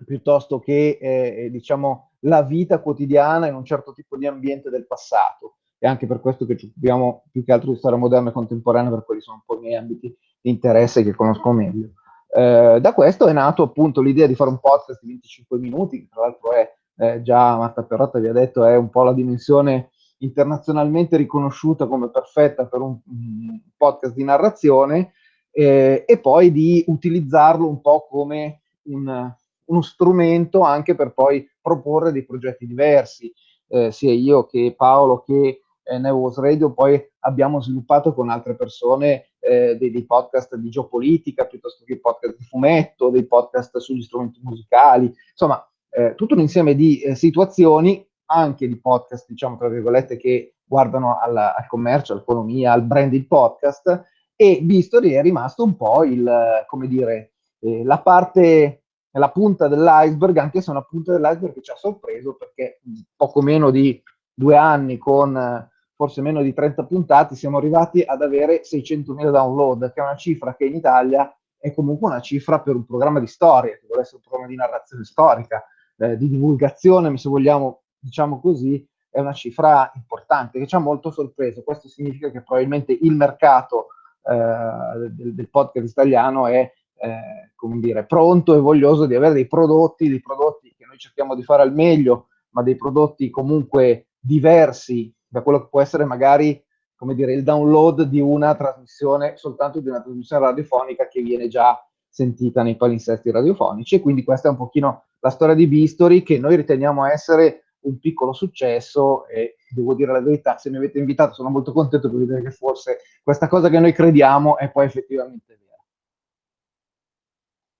D: piuttosto che eh, diciamo la vita quotidiana in un certo tipo di ambiente del passato è anche per questo che ci occupiamo più che altro di storia moderna e contemporanea, per quelli sono un po' i miei ambiti di interesse che conosco meglio. Eh, da questo è nato appunto l'idea di fare un podcast di 25 minuti, che tra l'altro è eh, già Marta Perrotta vi ha detto, è un po' la dimensione internazionalmente riconosciuta come perfetta per un, un podcast di narrazione, eh, e poi di utilizzarlo un po' come un, uno strumento anche per poi proporre dei progetti diversi, eh, sia io che Paolo che eh, Nevos Radio, poi abbiamo sviluppato con altre persone eh, dei, dei, podcast di geopolitica, piuttosto che podcast di fumetto, dei podcast sugli strumenti musicali, insomma, eh, tutto un insieme di eh, situazioni, anche di podcast, diciamo, tra virgolette, che guardano alla, al commercio, all'economia, al branded podcast, e Bistori è rimasto un po' il, come dire, eh, la parte, la punta dell'iceberg, anche se è una punta dell'iceberg che ci ha sorpreso perché poco meno di due anni con forse meno di 30 puntate siamo arrivati ad avere 600.000 download, che è una cifra che in Italia è comunque una cifra per un programma di storia, che vuole essere un programma di narrazione storica, eh, di divulgazione, se vogliamo, diciamo così, è una cifra importante che ci ha molto sorpreso. Questo significa che probabilmente il mercato del, del, podcast italiano è eh, come dire, pronto e voglioso di avere dei prodotti, dei prodotti che noi cerchiamo di fare al meglio, ma dei prodotti comunque diversi da quello che può essere magari come dire, il download di una trasmissione, soltanto di una trasmissione radiofonica che viene già sentita nei palinsesti radiofonici. E quindi questa è un pochino la storia di Bistory che noi riteniamo essere un piccolo successo e devo dire la verità, se mi avete invitato sono molto contento per vedere che forse questa cosa che noi crediamo è poi effettivamente vera.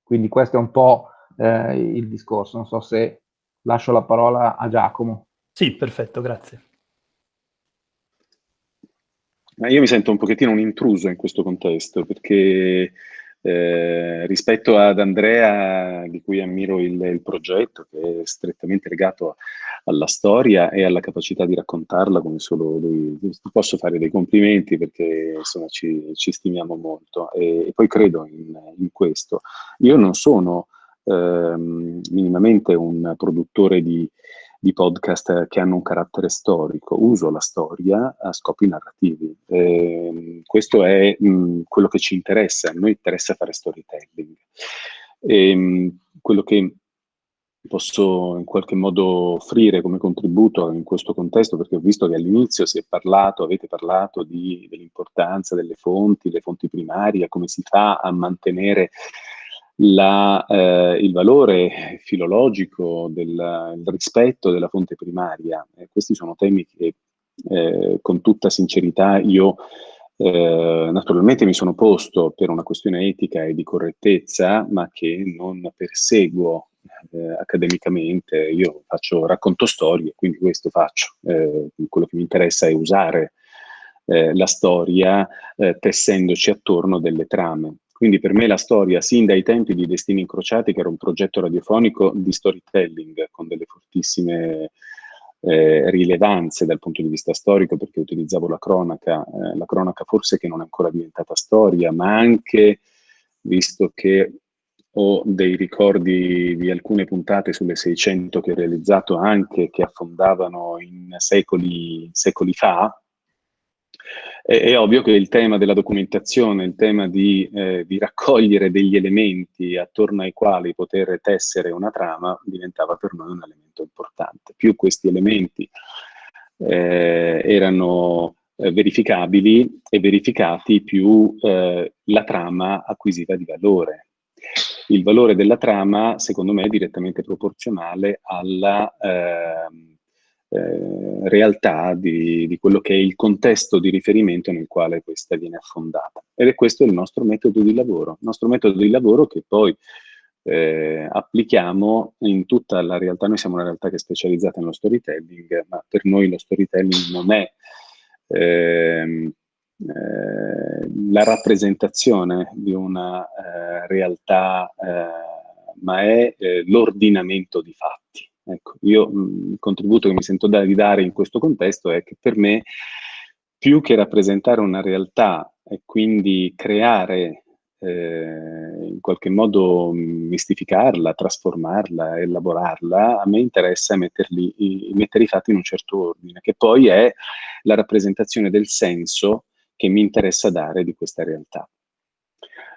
D: Quindi questo è un po' eh, il discorso, non so se lascio la parola a Giacomo.
C: Sì, perfetto, grazie.
E: Io mi sento un pochettino un intruso in questo contesto perché eh, rispetto ad Andrea, di cui ammiro il, il, progetto, che è strettamente legato alla storia e alla capacità di raccontarla come solo lui, posso fare dei complimenti perché insomma ci, ci stimiamo molto e, e poi credo in, in, questo. Io non sono ehm, minimamente un produttore di di podcast che hanno un carattere storico, uso la storia a scopi narrativi. Eh, questo è mh, quello che ci interessa, a noi interessa fare storytelling. E, mh, quello che posso in qualche modo offrire come contributo in questo contesto, perché ho visto che all'inizio si è parlato, avete parlato dell'importanza delle fonti, le fonti primarie, come si fa a mantenere la, eh, il valore filologico del, rispetto della fonte primaria. E questi sono temi che eh, con tutta sincerità io eh, naturalmente mi sono posto per una questione etica e di correttezza, ma che non perseguo eh, accademicamente. Io faccio, racconto storie, quindi questo faccio. Eh, quello che mi interessa è usare eh, la storia tessendoci attorno delle trame. Quindi per me la storia, sin dai tempi di Destini Incrociati, che era un progetto radiofonico di storytelling con delle fortissime eh, rilevanze dal punto di vista storico, perché utilizzavo la cronaca, eh, la cronaca forse che non è ancora diventata storia, ma anche, visto che ho dei ricordi di alcune puntate sulle 600 che ho realizzato anche, che affondavano in secoli, secoli fa, è, è, ovvio che il tema della documentazione, il tema di, eh, di, raccogliere degli elementi attorno ai quali poter tessere una trama diventava per noi un elemento importante. Più questi elementi eh, erano eh, verificabili e verificati, più eh, la trama acquisiva di valore. Il valore della trama, secondo me, è direttamente proporzionale alla ehm, eh, realtà di, di, quello che è il contesto di riferimento nel quale questa viene affondata. Ed è questo il nostro metodo di lavoro, il nostro metodo di lavoro che poi eh, applichiamo in tutta la realtà. Noi siamo una realtà che è specializzata nello storytelling, ma per noi lo storytelling non è ehm, eh, la rappresentazione di una eh, realtà, eh, ma è eh, l'ordinamento di fatti. Ecco, io il contributo che mi sento da, di dare in questo contesto è che per me, più che rappresentare una realtà e quindi creare eh, in qualche modo mistificarla, trasformarla, elaborarla, a me interessa metterli, i, mettere i fatti in un certo ordine, che poi è la rappresentazione del senso che mi interessa dare di questa realtà.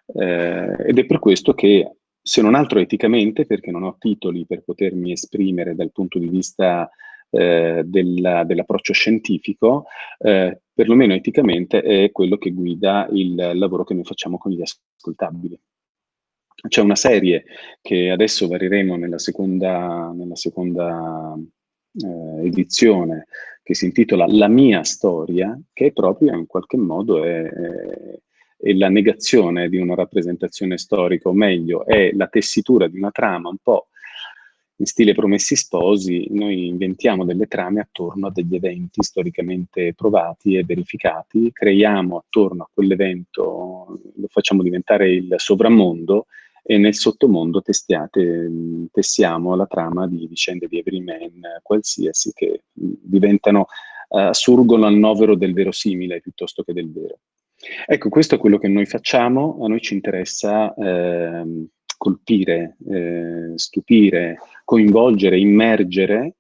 E: Eh, ed è per questo che se non altro eticamente, perché non ho titoli per potermi esprimere dal punto di vista eh, della, dell'approccio scientifico, eh, perlomeno eticamente è quello che guida il lavoro che noi facciamo con gli ascoltabili. C'è una serie che adesso variremo nella seconda, nella seconda eh, edizione che si intitola La mia storia, che proprio in qualche modo è, è e la negazione di una rappresentazione storica, o meglio, è la tessitura di una trama un po' in stile Promessi Sposi, noi inventiamo delle trame attorno a degli eventi storicamente provati e verificati, creiamo attorno a quell'evento, lo facciamo diventare il sovramondo e nel sottomondo testiate, tessiamo la trama di vicende di everyman qualsiasi che diventano, uh, surgono al novero del verosimile piuttosto che del vero. Ecco, questo è quello che noi facciamo, a noi ci interessa eh, colpire, eh, stupire, coinvolgere, immergere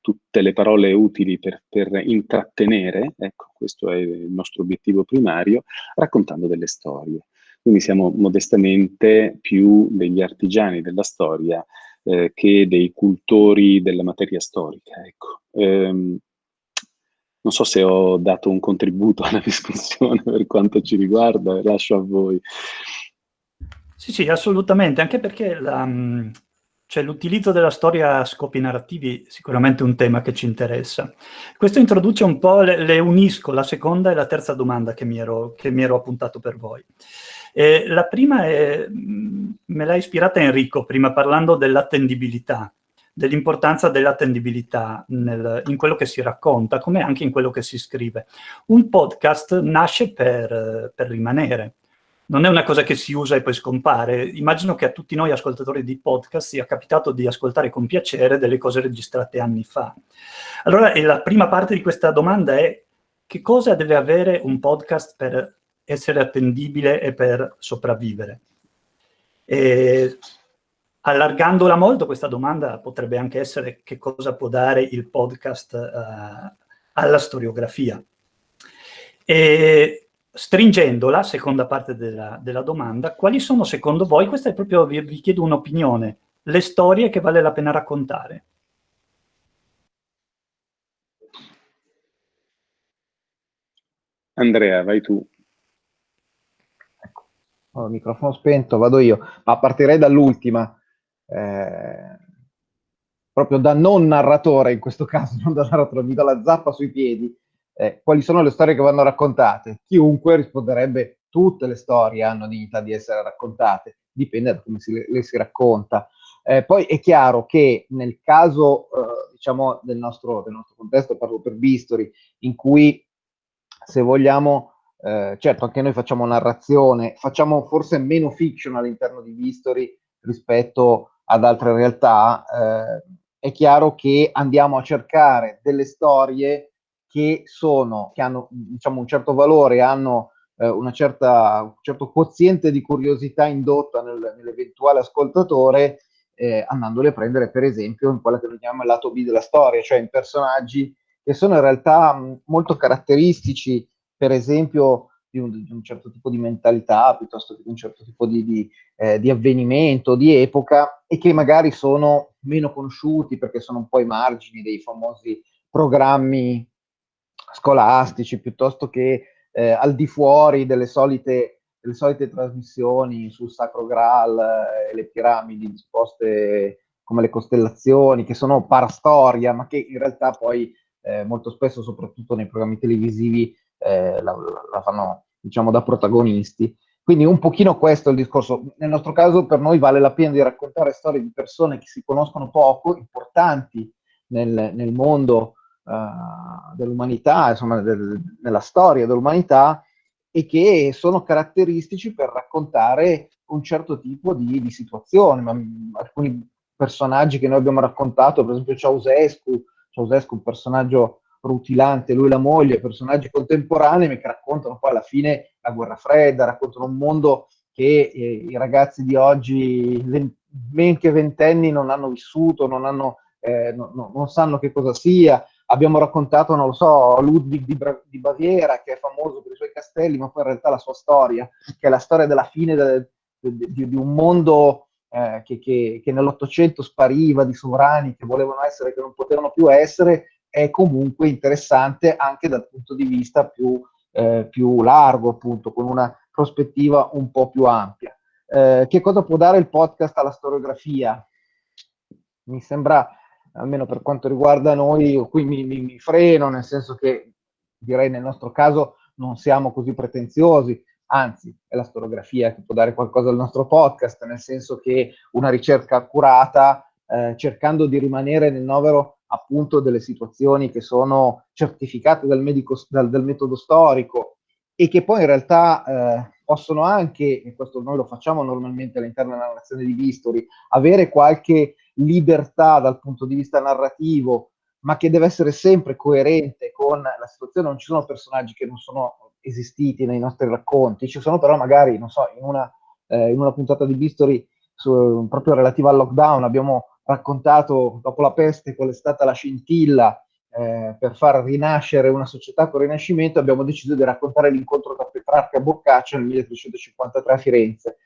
E: tutte le parole utili per, per, intrattenere, ecco, questo è il nostro obiettivo primario, raccontando delle storie. Quindi siamo modestamente più degli artigiani della storia eh, che dei cultori della materia storica, ecco. Ehm, non so se ho dato un contributo alla discussione per quanto ci riguarda, lascio a voi.
C: Sì, sì, assolutamente, anche perché cioè, l'utilizzo della storia a scopi narrativi è sicuramente un tema che ci interessa. Questo introduce un po', le, le unisco, la seconda e la terza domanda che mi ero, che mi ero appuntato per voi. Eh, la prima è, me l'ha ispirata Enrico, prima parlando dell'attendibilità dell'importanza dell'attendibilità in quello che si racconta, come anche in quello che si scrive. Un podcast nasce per, per rimanere, non è una cosa che si usa e poi scompare. Immagino che a tutti noi ascoltatori di podcast sia capitato di ascoltare con piacere delle cose registrate anni fa. Allora, la prima parte di questa domanda è che cosa deve avere un podcast per essere attendibile e per sopravvivere? E Allargandola molto, questa domanda potrebbe anche essere che cosa può dare il podcast uh, alla storiografia. E stringendola, seconda parte della, della, domanda, quali sono secondo voi, questa è proprio, vi, vi chiedo un'opinione, le storie che vale la pena raccontare?
E: Andrea, vai tu.
D: Ecco, ho il microfono spento, vado io, ma partirei dall'ultima eh, proprio da non narratore in questo caso, non da narratore, mi do la zappa sui piedi, eh, quali sono le storie che vanno raccontate? Chiunque risponderebbe tutte le storie hanno dignità di essere raccontate, dipende da come si, le, si racconta. Eh, poi è chiaro che nel caso, eh, diciamo, del nostro, del nostro, contesto, parlo per Bistori, in cui se vogliamo, eh, certo anche noi facciamo narrazione, facciamo forse meno fiction all'interno di Bistori rispetto ad altre realtà, eh, è chiaro che andiamo a cercare delle storie che sono, che hanno diciamo, un certo valore, hanno eh, certa, un certo quoziente di curiosità indotta nel, nell'eventuale ascoltatore, eh, andandole a prendere per esempio in quella che noi chiamiamo il lato B della storia, cioè in personaggi che sono in realtà mh, molto caratteristici, per esempio di un, di un, certo tipo di mentalità piuttosto che di un certo tipo di, di, eh, di, avvenimento, di epoca e che magari sono meno conosciuti perché sono un po' i margini dei famosi programmi scolastici piuttosto che eh, al di fuori delle solite, delle solite trasmissioni sul Sacro Graal e eh, le piramidi disposte come le costellazioni, che sono parastoria, ma che in realtà poi eh, molto spesso, soprattutto nei programmi televisivi, eh, la, la, fanno diciamo, da protagonisti. Quindi un pochino questo è il discorso. Nel nostro caso per noi vale la pena di raccontare storie di persone che si conoscono poco, importanti nel, nel mondo uh, dell'umanità, insomma del, nella storia dell'umanità e che sono caratteristici per raccontare un certo tipo di, di situazione. Ma, alcuni personaggi che noi abbiamo raccontato, per esempio Ceausescu, Ceausescu un personaggio rutilante, lui e la moglie, personaggi contemporanei che raccontano poi alla fine la guerra fredda, raccontano un mondo che eh, i ragazzi di oggi, men che ventenni, non hanno vissuto, non, hanno, eh, no, no, non sanno che cosa sia. Abbiamo raccontato, non lo so, Ludwig di, di, Baviera, che è famoso per i suoi castelli, ma poi in realtà la sua storia, che è la storia della fine de, de, de, di, un mondo eh, che, che, che nell'Ottocento spariva, di sovrani che volevano essere, che non potevano più essere, è comunque interessante anche dal punto di vista più, eh, più largo, appunto, con una prospettiva un po' più ampia. Eh, che cosa può dare il podcast alla storiografia? Mi sembra, almeno per quanto riguarda noi, qui mi, mi, mi freno, nel senso che direi nel nostro caso non siamo così pretenziosi, anzi è la storiografia che può dare qualcosa al nostro podcast, nel senso che una ricerca accurata, eh, cercando di rimanere nel novero appunto delle situazioni che sono certificate dal, medico, dal, dal metodo storico e che poi in realtà eh, possono anche, e questo noi lo facciamo normalmente all'interno della narrazione di Vistori, avere qualche libertà dal punto di vista narrativo, ma che deve essere sempre coerente con la situazione. Non ci sono personaggi che non sono esistiti nei nostri racconti, ci sono però magari, non so, in una, eh, in una puntata di Vistori su, proprio relativa al lockdown abbiamo raccontato dopo la peste qual è stata la scintilla eh, per far rinascere una società con rinascimento, abbiamo deciso di raccontare l'incontro tra Petrarca e Boccaccio nel 1353 a Firenze.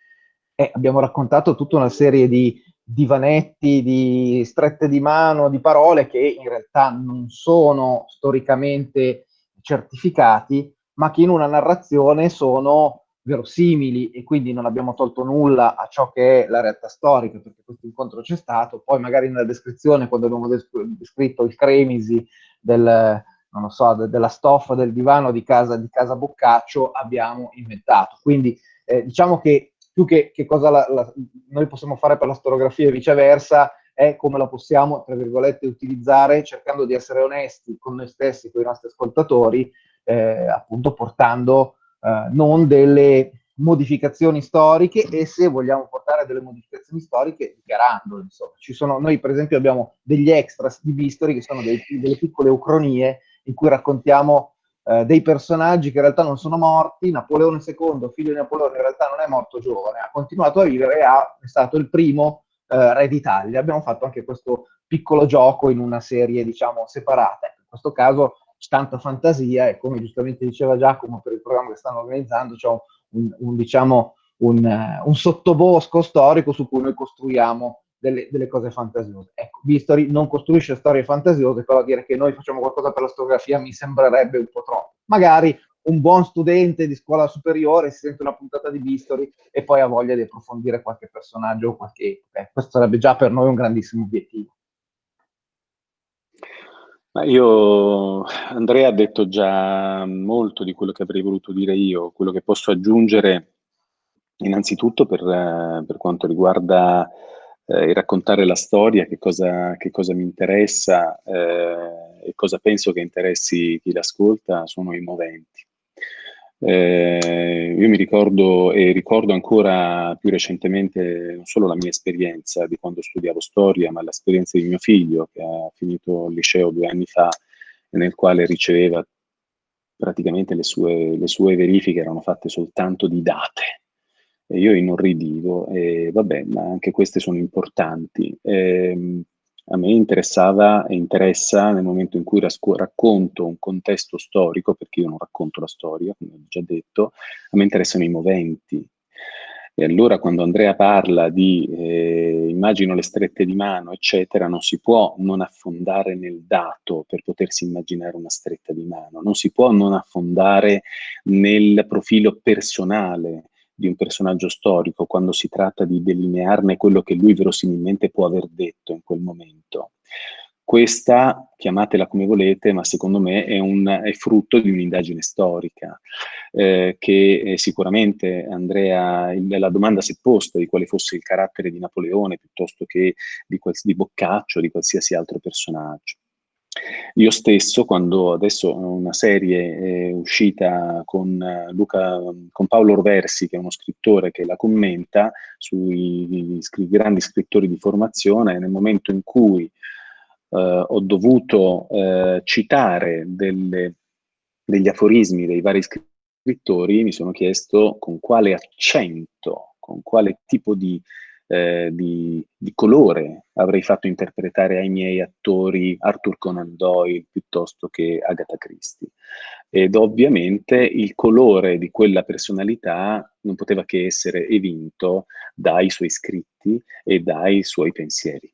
D: E abbiamo raccontato tutta una serie di divanetti, di strette di mano, di parole che in realtà non sono storicamente certificati, ma che in una narrazione sono verosimili e quindi non abbiamo tolto nulla a ciò che è la realtà storica, perché questo incontro c'è stato. Poi magari nella descrizione, quando abbiamo descritto il cremisi del, so, de della stoffa del divano di casa, di casa Boccaccio, abbiamo inventato. Quindi eh, diciamo che più che, che cosa la, la, noi possiamo fare per la storiografia e viceversa, è come la possiamo, tra virgolette, utilizzare cercando di essere onesti con noi stessi, con i nostri ascoltatori, eh, appunto portando eh, non delle modificazioni storiche e se vogliamo portare delle modificazioni storiche dichiarandole. Insomma. Ci sono, noi per esempio abbiamo degli extras di Vistori che sono dei, delle piccole ucronie in cui raccontiamo eh, dei personaggi che in realtà non sono morti. Napoleone II, figlio di Napoleone, in realtà non è morto giovane, ha continuato a vivere e ha, è stato il primo eh, re d'Italia. Abbiamo fatto anche questo piccolo gioco in una serie, diciamo, separata. In questo caso tanta fantasia e come giustamente diceva Giacomo per il programma che stanno organizzando c'è un, un, diciamo, un, uh, un, sottobosco storico su cui noi costruiamo delle, delle, cose fantasiose. Ecco, Vistori non costruisce storie fantasiose, però dire che noi facciamo qualcosa per la storiografia mi sembrerebbe un po' troppo. Magari un buon studente di scuola superiore si sente una puntata di Vistori e poi ha voglia di approfondire qualche personaggio o qualche... Eh, questo sarebbe già per noi un grandissimo obiettivo.
E: Ma io, Andrea ha detto già molto di quello che avrei voluto dire io, quello che posso aggiungere innanzitutto per, per quanto riguarda eh, il raccontare la storia, che cosa, che cosa mi interessa eh, e cosa penso che interessi chi l'ascolta, sono i moventi. Eh, io mi ricordo e ricordo ancora più recentemente non solo la mia esperienza di quando studiavo storia, ma l'esperienza di mio figlio che ha finito il liceo due anni fa nel quale riceveva praticamente le sue, le sue verifiche erano fatte soltanto di date. E io inorridivo e vabbè, ma anche queste sono importanti. E, ehm, a me interessava e interessa nel momento in cui racconto un contesto storico, perché io non racconto la storia, come ho già detto, a me interessano i moventi. E allora quando Andrea parla di eh, immagino le strette di mano, eccetera, non si può non affondare nel dato per potersi immaginare una stretta di mano, non si può non affondare nel profilo personale di un personaggio storico quando si tratta di delinearne quello che lui verosimilmente può aver detto in quel momento. Questa, chiamatela come volete, ma secondo me è, un, è frutto di un'indagine storica, eh, che eh, sicuramente Andrea, la domanda si è posta di quale fosse il carattere di Napoleone piuttosto che di, di Boccaccio, di qualsiasi altro personaggio. Io stesso, quando adesso una serie è uscita con, eh, Luca, con Paolo Orversi, che è uno scrittore che la commenta sui scri grandi scrittori di formazione, nel momento in cui eh, ho dovuto eh, citare delle, degli aforismi dei vari scrittori, mi sono chiesto con quale accento, con quale tipo di eh, di, di, colore avrei fatto interpretare ai miei attori Arthur Conan Doyle piuttosto che Agatha Christie. Ed ovviamente il colore di quella personalità non poteva che essere evinto dai suoi scritti e dai suoi pensieri.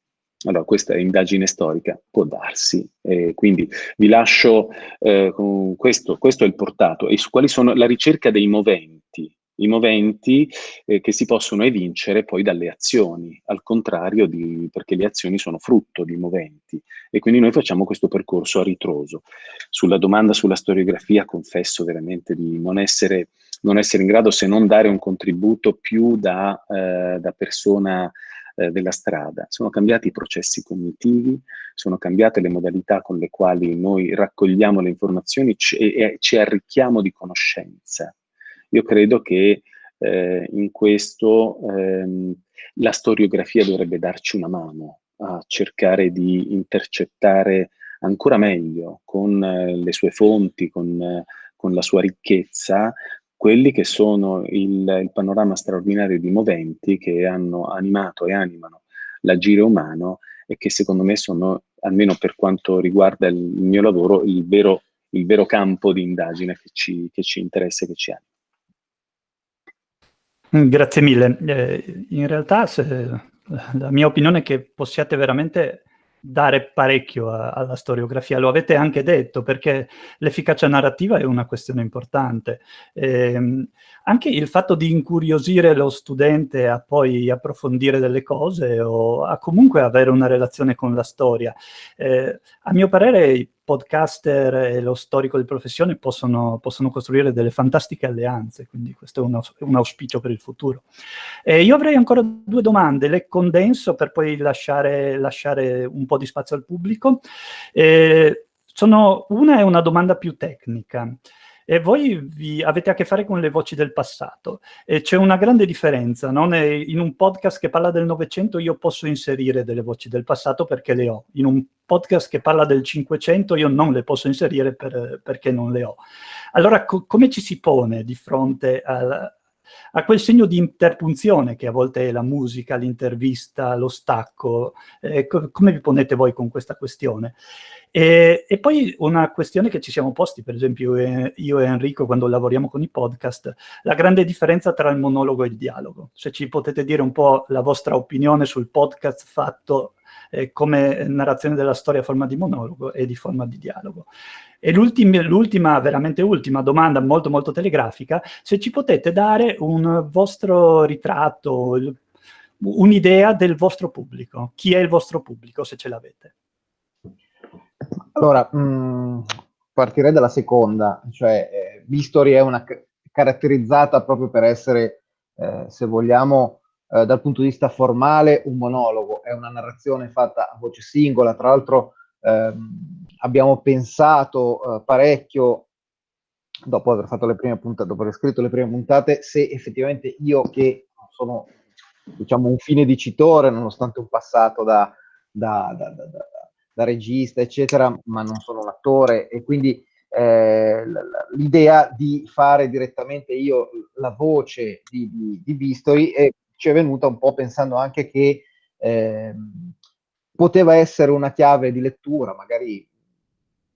E: Allora, questa indagine storica può darsi, eh, quindi vi lascio eh, questo, questo è il portato. E su quali sono la ricerca dei moventi, i moventi eh, che si possono evincere poi dalle azioni, al contrario di, perché le azioni sono frutto di moventi e quindi noi facciamo questo percorso a ritroso. Sulla domanda sulla storiografia confesso veramente di non essere, non essere in grado se non dare un contributo più da, eh, da persona eh, della strada. Sono cambiati i processi cognitivi, sono cambiate le modalità con le quali noi raccogliamo le informazioni e ci arricchiamo di conoscenza io credo che eh, in questo ehm, la storiografia dovrebbe darci una mano a cercare di intercettare ancora meglio con eh, le sue fonti, con, eh, con, la sua ricchezza, quelli che sono il, il, panorama straordinario di moventi che hanno animato e animano l'agire umano e che secondo me sono, almeno per quanto riguarda il, mio lavoro, il vero, il vero, campo di indagine che ci, che ci interessa e che ci anima.
C: Grazie mille. Eh, in realtà se, la mia opinione è che possiate veramente dare parecchio a, alla storiografia, lo avete anche detto, perché l'efficacia narrativa è una questione importante. Eh, anche il fatto di incuriosire lo studente a poi approfondire delle cose o a comunque avere una relazione con la storia. Eh, a mio parere podcaster e lo storico di professione possono, possono, costruire delle fantastiche alleanze, quindi questo è un, un auspicio per il futuro. Eh, io avrei ancora due domande, le condenso per poi lasciare, lasciare un po' di spazio al pubblico. Eh, sono, una è una domanda più tecnica. E voi vi, avete a che fare con le voci del passato. E c'è una grande differenza, no? In un podcast che parla del Novecento io posso inserire delle voci del passato perché le ho. In un podcast che parla del Cinquecento io non le posso inserire per, perché non le ho. Allora, co come ci si pone di fronte al, a quel segno di interpunzione che a volte è la musica, l'intervista, lo stacco. Eh, co come vi ponete voi con questa questione? E, e, poi una questione che ci siamo posti, per esempio io e Enrico quando lavoriamo con i podcast, la grande differenza tra il monologo e il dialogo. Se ci potete dire un po' la vostra opinione sul podcast fatto eh, come narrazione della storia a forma di monologo e di forma di dialogo. E l'ultima, veramente ultima domanda, molto molto telegrafica, se ci potete dare un vostro ritratto, un'idea del vostro pubblico. Chi è il vostro pubblico, se ce l'avete?
D: Allora, mh, mm, partirei dalla seconda, cioè eh, Vistori è una caratterizzata proprio per essere, eh, se vogliamo, eh, dal punto di vista formale, un monologo, è una narrazione fatta a voce singola, tra l'altro ehm, abbiamo pensato eh, parecchio, dopo aver fatto le prime puntate, dopo aver scritto le prime puntate, se effettivamente io che sono, diciamo, un fine dicitore, nonostante un passato da, da, da, da regista, eccetera, ma non sono un attore e quindi eh, l'idea di fare direttamente io la voce di, di, di Vistori eh, ci è venuta un po' pensando anche che eh, poteva essere una chiave di lettura, magari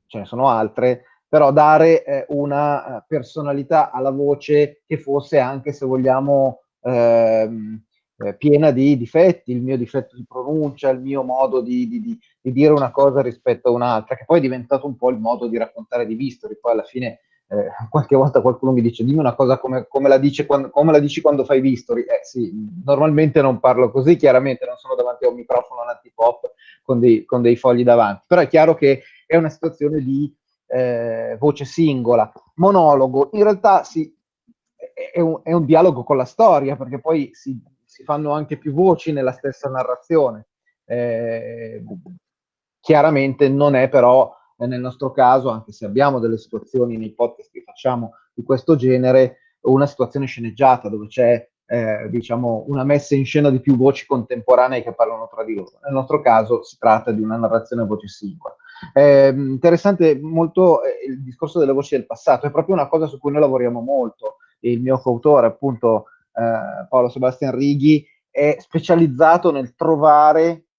D: ce ne sono altre, però dare eh, una eh, personalità alla voce che fosse anche, se vogliamo, ehm, eh, piena di difetti, il mio difetto di pronuncia, il mio modo di, di, di, di, dire una cosa rispetto a un'altra, che poi è diventato un po' il modo di raccontare di Vistori. Poi alla fine eh, qualche volta qualcuno mi dice dimmi una cosa come, come, la, quando, come la, dici quando fai Vistori. Eh sì, normalmente non parlo così, chiaramente non sono davanti a un microfono antipop con dei, con dei fogli davanti, però è chiaro che è una situazione di eh, voce singola, monologo, in realtà sì, è un, è un dialogo con la storia, perché poi si si fanno anche più voci nella stessa narrazione. Eh, chiaramente non è però nel nostro caso, anche se abbiamo delle situazioni nei podcast che facciamo di questo genere, una situazione sceneggiata dove c'è eh, diciamo una messa in scena di più voci contemporanee che parlano tra di loro. Nel nostro caso si tratta di una narrazione a voce singola. Eh, interessante molto eh, il discorso delle voci del passato, è proprio una cosa su cui noi lavoriamo molto. Il mio coautore, appunto, eh, Paolo Sebastian Righi, è specializzato nel trovare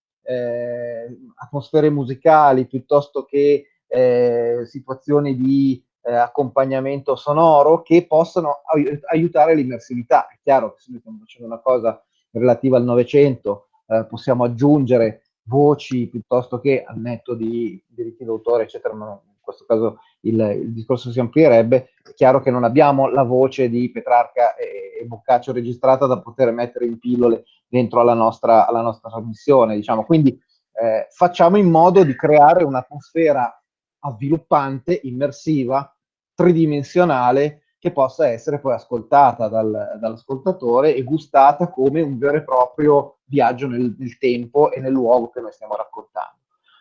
D: atmosfere musicali piuttosto che eh, situazioni di eh, accompagnamento sonoro che possano ai aiutare l'immersività. È chiaro che se noi stiamo facendo una cosa relativa al Novecento, eh, possiamo aggiungere voci piuttosto che al netto di diritti d'autore, eccetera, ma in questo caso il, il, discorso si amplierebbe, è chiaro che non abbiamo la voce di Petrarca e, e Boccaccio registrata da poter mettere in pillole dentro alla nostra, alla nostra trasmissione, diciamo. Quindi eh, facciamo in modo di creare un'atmosfera avviluppante, immersiva, tridimensionale, che possa essere poi ascoltata dal, dall'ascoltatore e gustata come un vero e proprio viaggio nel, nel tempo e nel luogo che noi stiamo raccontando.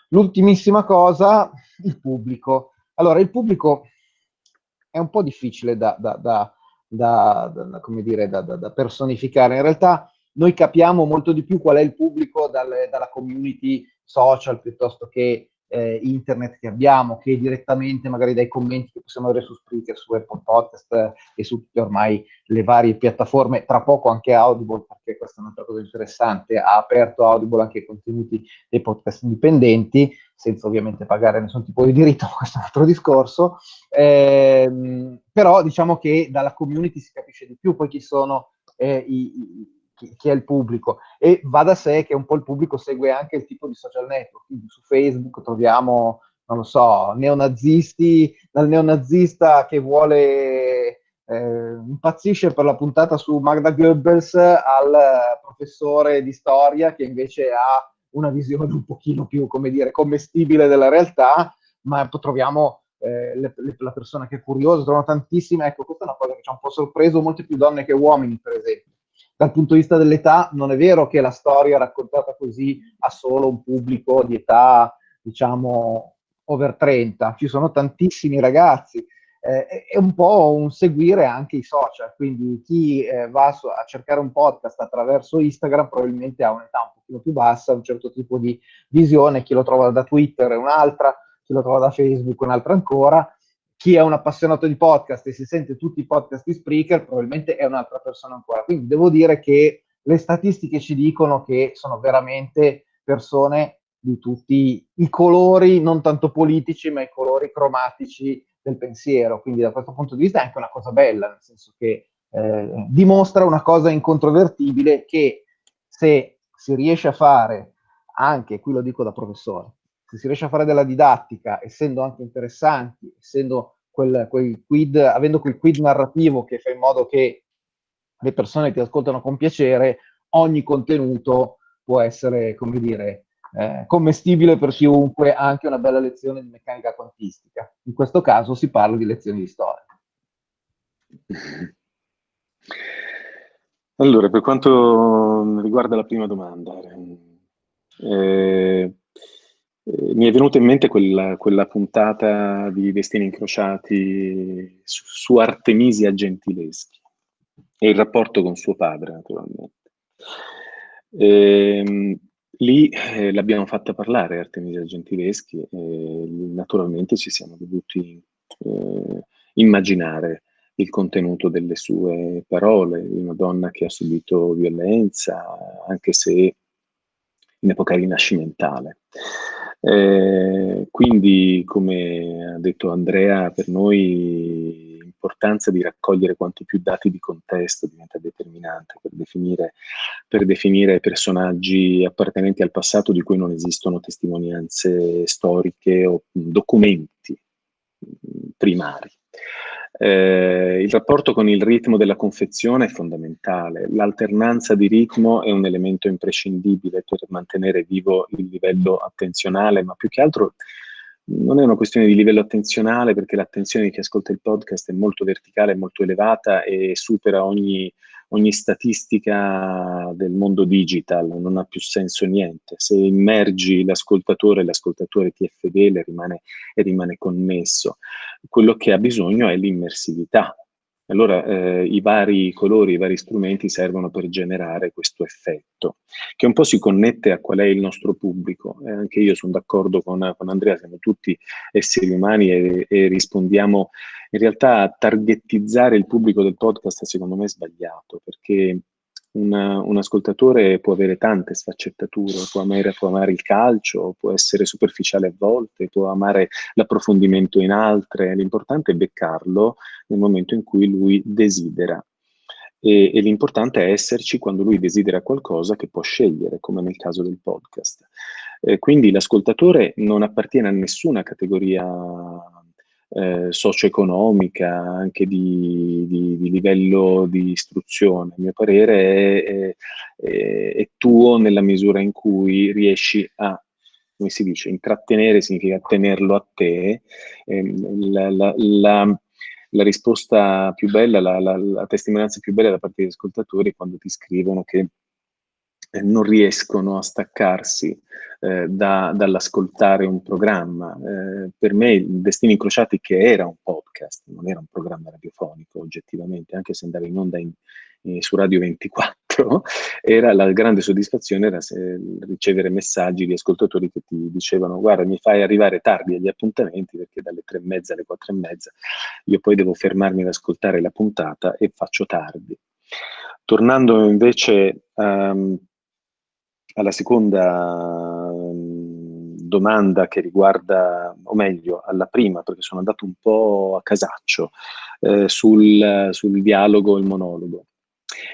D: L'ultimissima cosa, il pubblico. Allora, il pubblico è un po' difficile da, da, da, da, come dire, da, da, personificare. In realtà noi capiamo molto di più qual è il pubblico dalle, dalla community social piuttosto che eh, internet che abbiamo, che direttamente magari dai commenti che possiamo avere su Spreaker, su Apple Podcast eh, e su tutte ormai le varie piattaforme, tra poco anche Audible, perché questa è un'altra cosa interessante, ha aperto Audible anche i contenuti dei podcast indipendenti, senza ovviamente pagare nessun tipo di diritto, ma questo è un altro discorso, eh, però diciamo che dalla community si capisce di più poi chi sono eh, i, i chi, è il pubblico. E va da sé che un po' il pubblico segue anche il tipo di social network, quindi su Facebook troviamo, non lo so, neonazisti, dal neonazista che vuole, eh, impazzisce per la puntata su Magda Goebbels al professore di storia che invece ha una visione un pochino più, come dire, commestibile della realtà, ma troviamo eh, le, le, la persona che è curiosa, trovano tantissime, ecco, questa è una cosa che ci ha un po' sorpreso, molte più donne che uomini, per esempio dal punto di vista dell'età non è vero che la storia raccontata così ha solo un pubblico di età, diciamo, over 30, ci sono tantissimi ragazzi, eh, è un po' un seguire anche i social, quindi chi eh, va a cercare un podcast attraverso Instagram probabilmente ha un'età un pochino più bassa, un certo tipo di visione, chi lo trova da Twitter è un'altra, chi lo trova da Facebook un'altra ancora, chi è un appassionato di podcast e si sente tutti i podcast di Spreaker probabilmente è un'altra persona ancora. Quindi devo dire che le statistiche ci dicono che sono veramente persone di tutti i colori, non tanto politici, ma i colori cromatici del pensiero. Quindi da questo punto di vista è anche una cosa bella, nel senso che eh, dimostra una cosa incontrovertibile che se si riesce a fare, anche qui lo dico da professore, se si riesce a fare della didattica, essendo anche interessanti, essendo quel, quel quid, avendo quel quid narrativo che fa in modo che le persone ti ascoltano con piacere, ogni contenuto può essere, come dire, eh, commestibile per chiunque, anche una bella lezione di meccanica quantistica. In questo caso si parla di lezioni di storia.
E: Allora, per quanto riguarda la prima domanda, eh, eh, mi è venuta in mente quella, quella, puntata di Destini Incrociati su, su, Artemisia Gentileschi e il rapporto con suo padre, naturalmente. Eh, lì eh, l'abbiamo fatta parlare Artemisia Gentileschi e naturalmente ci siamo dovuti eh, immaginare il contenuto delle sue parole, una donna che ha subito violenza, anche se in epoca rinascimentale. Eh, quindi, come ha detto Andrea, per noi l'importanza di raccogliere quanti più dati di contesto diventa determinante per definire, per definire personaggi appartenenti al passato di cui non esistono testimonianze storiche o documenti primari. Eh, il rapporto con il ritmo della confezione è fondamentale, l'alternanza di ritmo è un elemento imprescindibile per mantenere vivo il livello attenzionale, ma più che altro non è una questione di livello attenzionale perché l'attenzione di chi ascolta il podcast è molto verticale, molto elevata e supera ogni, ogni statistica del mondo digital, non ha più senso niente. Se immergi l'ascoltatore, l'ascoltatore ti è fedele rimane, e rimane connesso. Quello che ha bisogno è l'immersività, allora eh, i vari colori, i vari strumenti servono per generare questo effetto, che un po' si connette a qual è il nostro pubblico. Eh, anche io sono d'accordo con, con, Andrea, siamo tutti esseri umani e, e, rispondiamo. In realtà targettizzare il pubblico del podcast secondo me è sbagliato, perché una, un ascoltatore può avere tante sfaccettature, può amare, può amare, il calcio, può essere superficiale a volte, può amare l'approfondimento in altre, l'importante è beccarlo nel momento in cui lui desidera. E, e l'importante è esserci quando lui desidera qualcosa che può scegliere, come nel caso del podcast. Eh, quindi l'ascoltatore non appartiene a nessuna categoria eh, socio-economica, anche di, di, di, livello di istruzione. A mio parere è, è, è, tuo nella misura in cui riesci a, come si dice, intrattenere significa tenerlo a te. Eh, la, la, la, la, risposta più bella, la, testimonianza più bella da parte degli ascoltatori è quando ti scrivono che eh, non riescono a staccarsi eh, da, dall'ascoltare un programma. Eh, per me Destini Incrociati, che era un podcast, non era un programma radiofonico oggettivamente, anche se andava in onda in, in, su Radio 24, era la grande soddisfazione era ricevere messaggi di ascoltatori che ti dicevano guarda mi fai arrivare tardi agli appuntamenti perché dalle tre e mezza alle quattro e mezza io poi devo fermarmi ad ascoltare la puntata e faccio tardi. Tornando invece um, alla seconda um, domanda che riguarda, o meglio, alla prima, perché sono andato un po' a casaccio, eh, sul, sul dialogo e il monologo.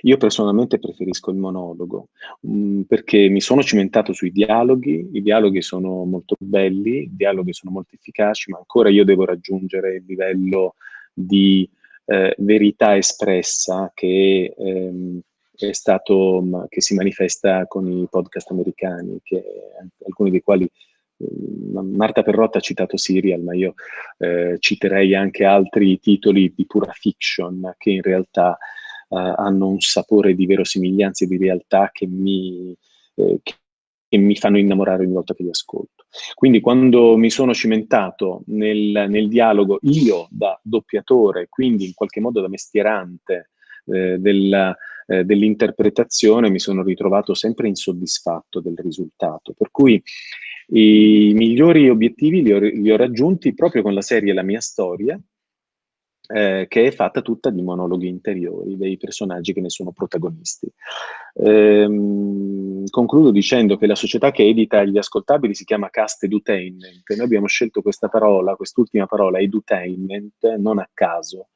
E: Io personalmente preferisco il monologo mh, mm, perché mi sono cimentato sui dialoghi, i dialoghi sono molto belli, i dialoghi sono molto efficaci, ma ancora io devo raggiungere il livello di eh, verità espressa che ehm, è stato, che si manifesta con i podcast americani, che, alcuni dei quali ehm, Marta Perrotta ha citato Serial, ma io eh, citerei anche altri titoli di pura fiction che in realtà eh, hanno un sapore di verosimiglianza e di realtà che mi, eh, che, mi fanno innamorare ogni volta che li ascolto. Quindi quando mi sono cimentato nel, nel dialogo, io da doppiatore, quindi in qualche modo da mestierante eh, del, eh, dell'interpretazione, mi sono ritrovato sempre insoddisfatto del risultato. Per cui i migliori obiettivi li ho, li ho raggiunti proprio con la serie La mia storia, eh, che è fatta tutta di monologhi interiori dei personaggi che ne sono protagonisti. Ehm, concludo dicendo che la società che edita gli ascoltabili si chiama Cast Edutainment. Noi abbiamo scelto questa parola, quest'ultima parola, edutainment, non a caso.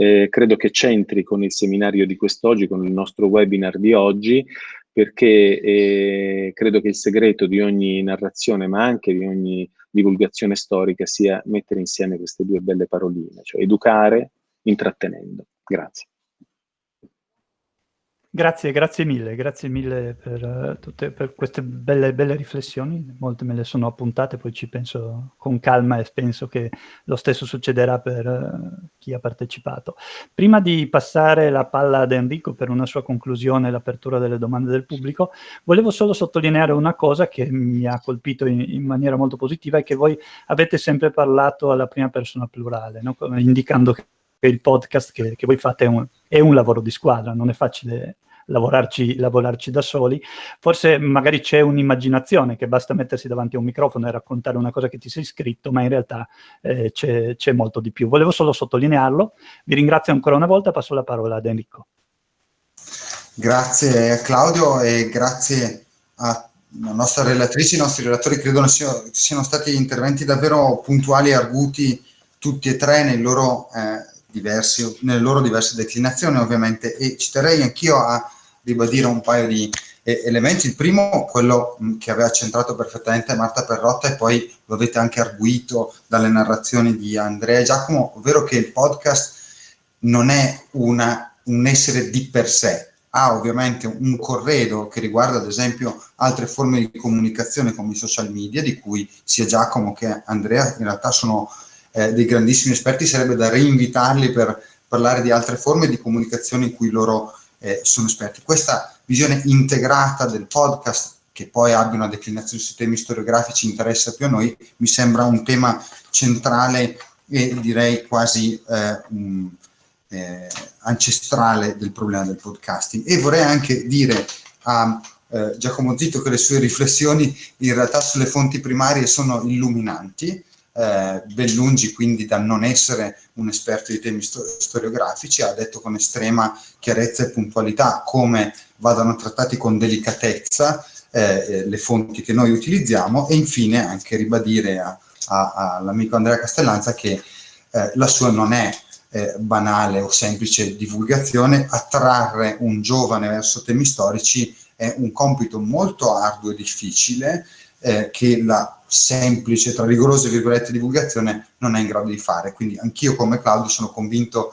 E: Eh, credo che c'entri con il seminario di quest'oggi, con il nostro webinar di oggi, perché eh, credo che il segreto di ogni narrazione, ma anche di ogni divulgazione storica, sia mettere insieme queste due belle paroline, cioè educare intrattenendo. Grazie.
C: Grazie, grazie mille, grazie mille per, uh, tutte, per queste belle, belle, riflessioni, molte me le sono appuntate, poi ci penso con calma e penso che lo stesso succederà per uh, chi ha partecipato. Prima di passare la palla ad Enrico per una sua conclusione e l'apertura delle domande del pubblico, volevo solo sottolineare una cosa che mi ha colpito in, in maniera molto positiva e che voi avete sempre parlato alla prima persona plurale, no? indicando che il podcast che, che voi fate è un, è un, lavoro di squadra, non è facile lavorarci, lavorarci da soli. Forse magari c'è un'immaginazione che basta mettersi davanti a un microfono e raccontare una cosa che ti sei scritto, ma in realtà eh, c'è molto di più. Volevo solo sottolinearlo. Vi ringrazio ancora una volta, passo la parola ad Enrico.
A: Grazie Claudio e grazie a la nostra relatrice, i nostri relatori credo siano, stati interventi davvero puntuali e arguti tutti e tre nei loro eh, diversi, nelle loro diverse declinazioni ovviamente e ci terrei anch'io a ribadire un paio di eh, elementi. Il primo, quello mh, che aveva centrato perfettamente Marta Perrotta e poi lo avete anche arguito dalle narrazioni di Andrea e Giacomo, ovvero che il podcast non è una, un essere di per sé, ha ovviamente un corredo che riguarda ad esempio altre forme di comunicazione come i social media, di cui sia Giacomo che Andrea in realtà sono eh, dei grandissimi esperti, sarebbe da reinvitarli per parlare di altre forme di comunicazione in cui loro eh, sono esperti. Questa visione integrata del podcast, che poi abbia una declinazione sui temi storiografici, interessa più a noi, mi sembra un tema centrale e direi quasi eh, un, eh, ancestrale del problema del podcasting. E vorrei anche dire a eh, Giacomo Zitto che le sue riflessioni in realtà sulle fonti primarie sono illuminanti, eh, ben lungi quindi da non essere un esperto di temi storiografici, ha detto con estrema chiarezza e puntualità come vadano trattati con delicatezza eh, eh le fonti che noi utilizziamo e infine anche ribadire all'amico Andrea Castellanza che eh, la sua non è eh, banale o semplice divulgazione, attrarre un giovane verso temi storici è un compito molto arduo e difficile eh, che la semplice, tra rigorose virgolette, divulgazione non è in grado di fare. Quindi anch'io come Claudio sono convinto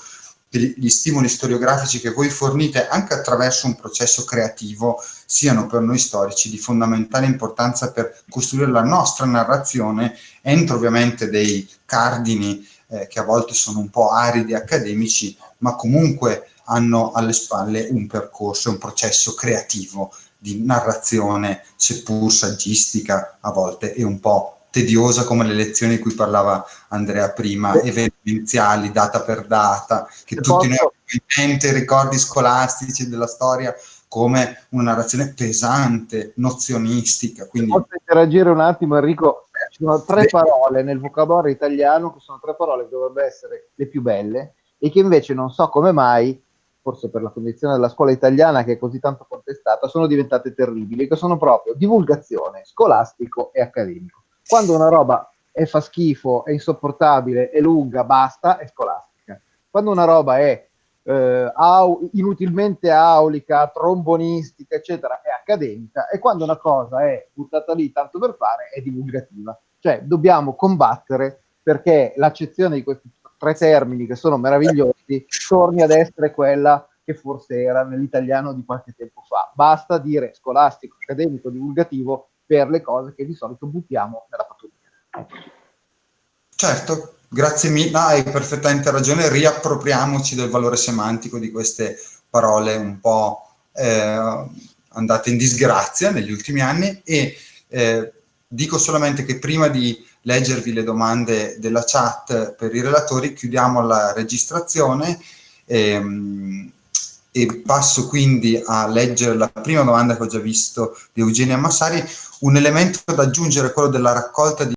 A: che gli stimoli storiografici che voi fornite anche attraverso un processo creativo siano per noi storici di fondamentale importanza per costruire la nostra narrazione entro ovviamente dei cardini eh, che a volte sono un po' aridi accademici, ma comunque hanno alle spalle un percorso, un processo creativo di narrazione, seppur saggistica a volte, e un po' tediosa come le lezioni di cui parlava Andrea prima, evidenziali, data per data, che Se tutti posso... noi abbiamo in mente ricordi scolastici della storia come una narrazione pesante, nozionistica. Quindi...
D: Posso interagire un attimo Enrico? Ci sono tre Beh. parole nel vocabolario italiano che sono tre parole che dovrebbero essere le più belle e che invece non so come mai, forse per la condizione della scuola italiana che è così tanto contestata, sono diventate terribili, che sono proprio divulgazione, scolastico e accademico. Quando una roba è fa schifo, è insopportabile, è lunga, basta, è scolastica. Quando una roba è eh, au, inutilmente aulica, trombonistica, eccetera, è accademica, e quando una cosa è buttata lì tanto per fare, è divulgativa. Cioè, dobbiamo combattere perché l'accezione di questi tre termini che sono meravigliosi torni ad essere quella che forse era nell'italiano di qualche tempo fa. Basta dire scolastico, accademico, divulgativo per le cose che di solito buttiamo nella pattumiera.
A: Certo, Grazie mille, hai perfettamente ragione, riappropriamoci del valore semantico di queste parole un po' eh, andate in disgrazia negli ultimi anni e eh, dico solamente che prima di leggervi le domande della chat per i relatori chiudiamo la registrazione ehm, e passo quindi a leggere la prima domanda che ho già visto di Eugenia Massari, un elemento da aggiungere è quello della raccolta di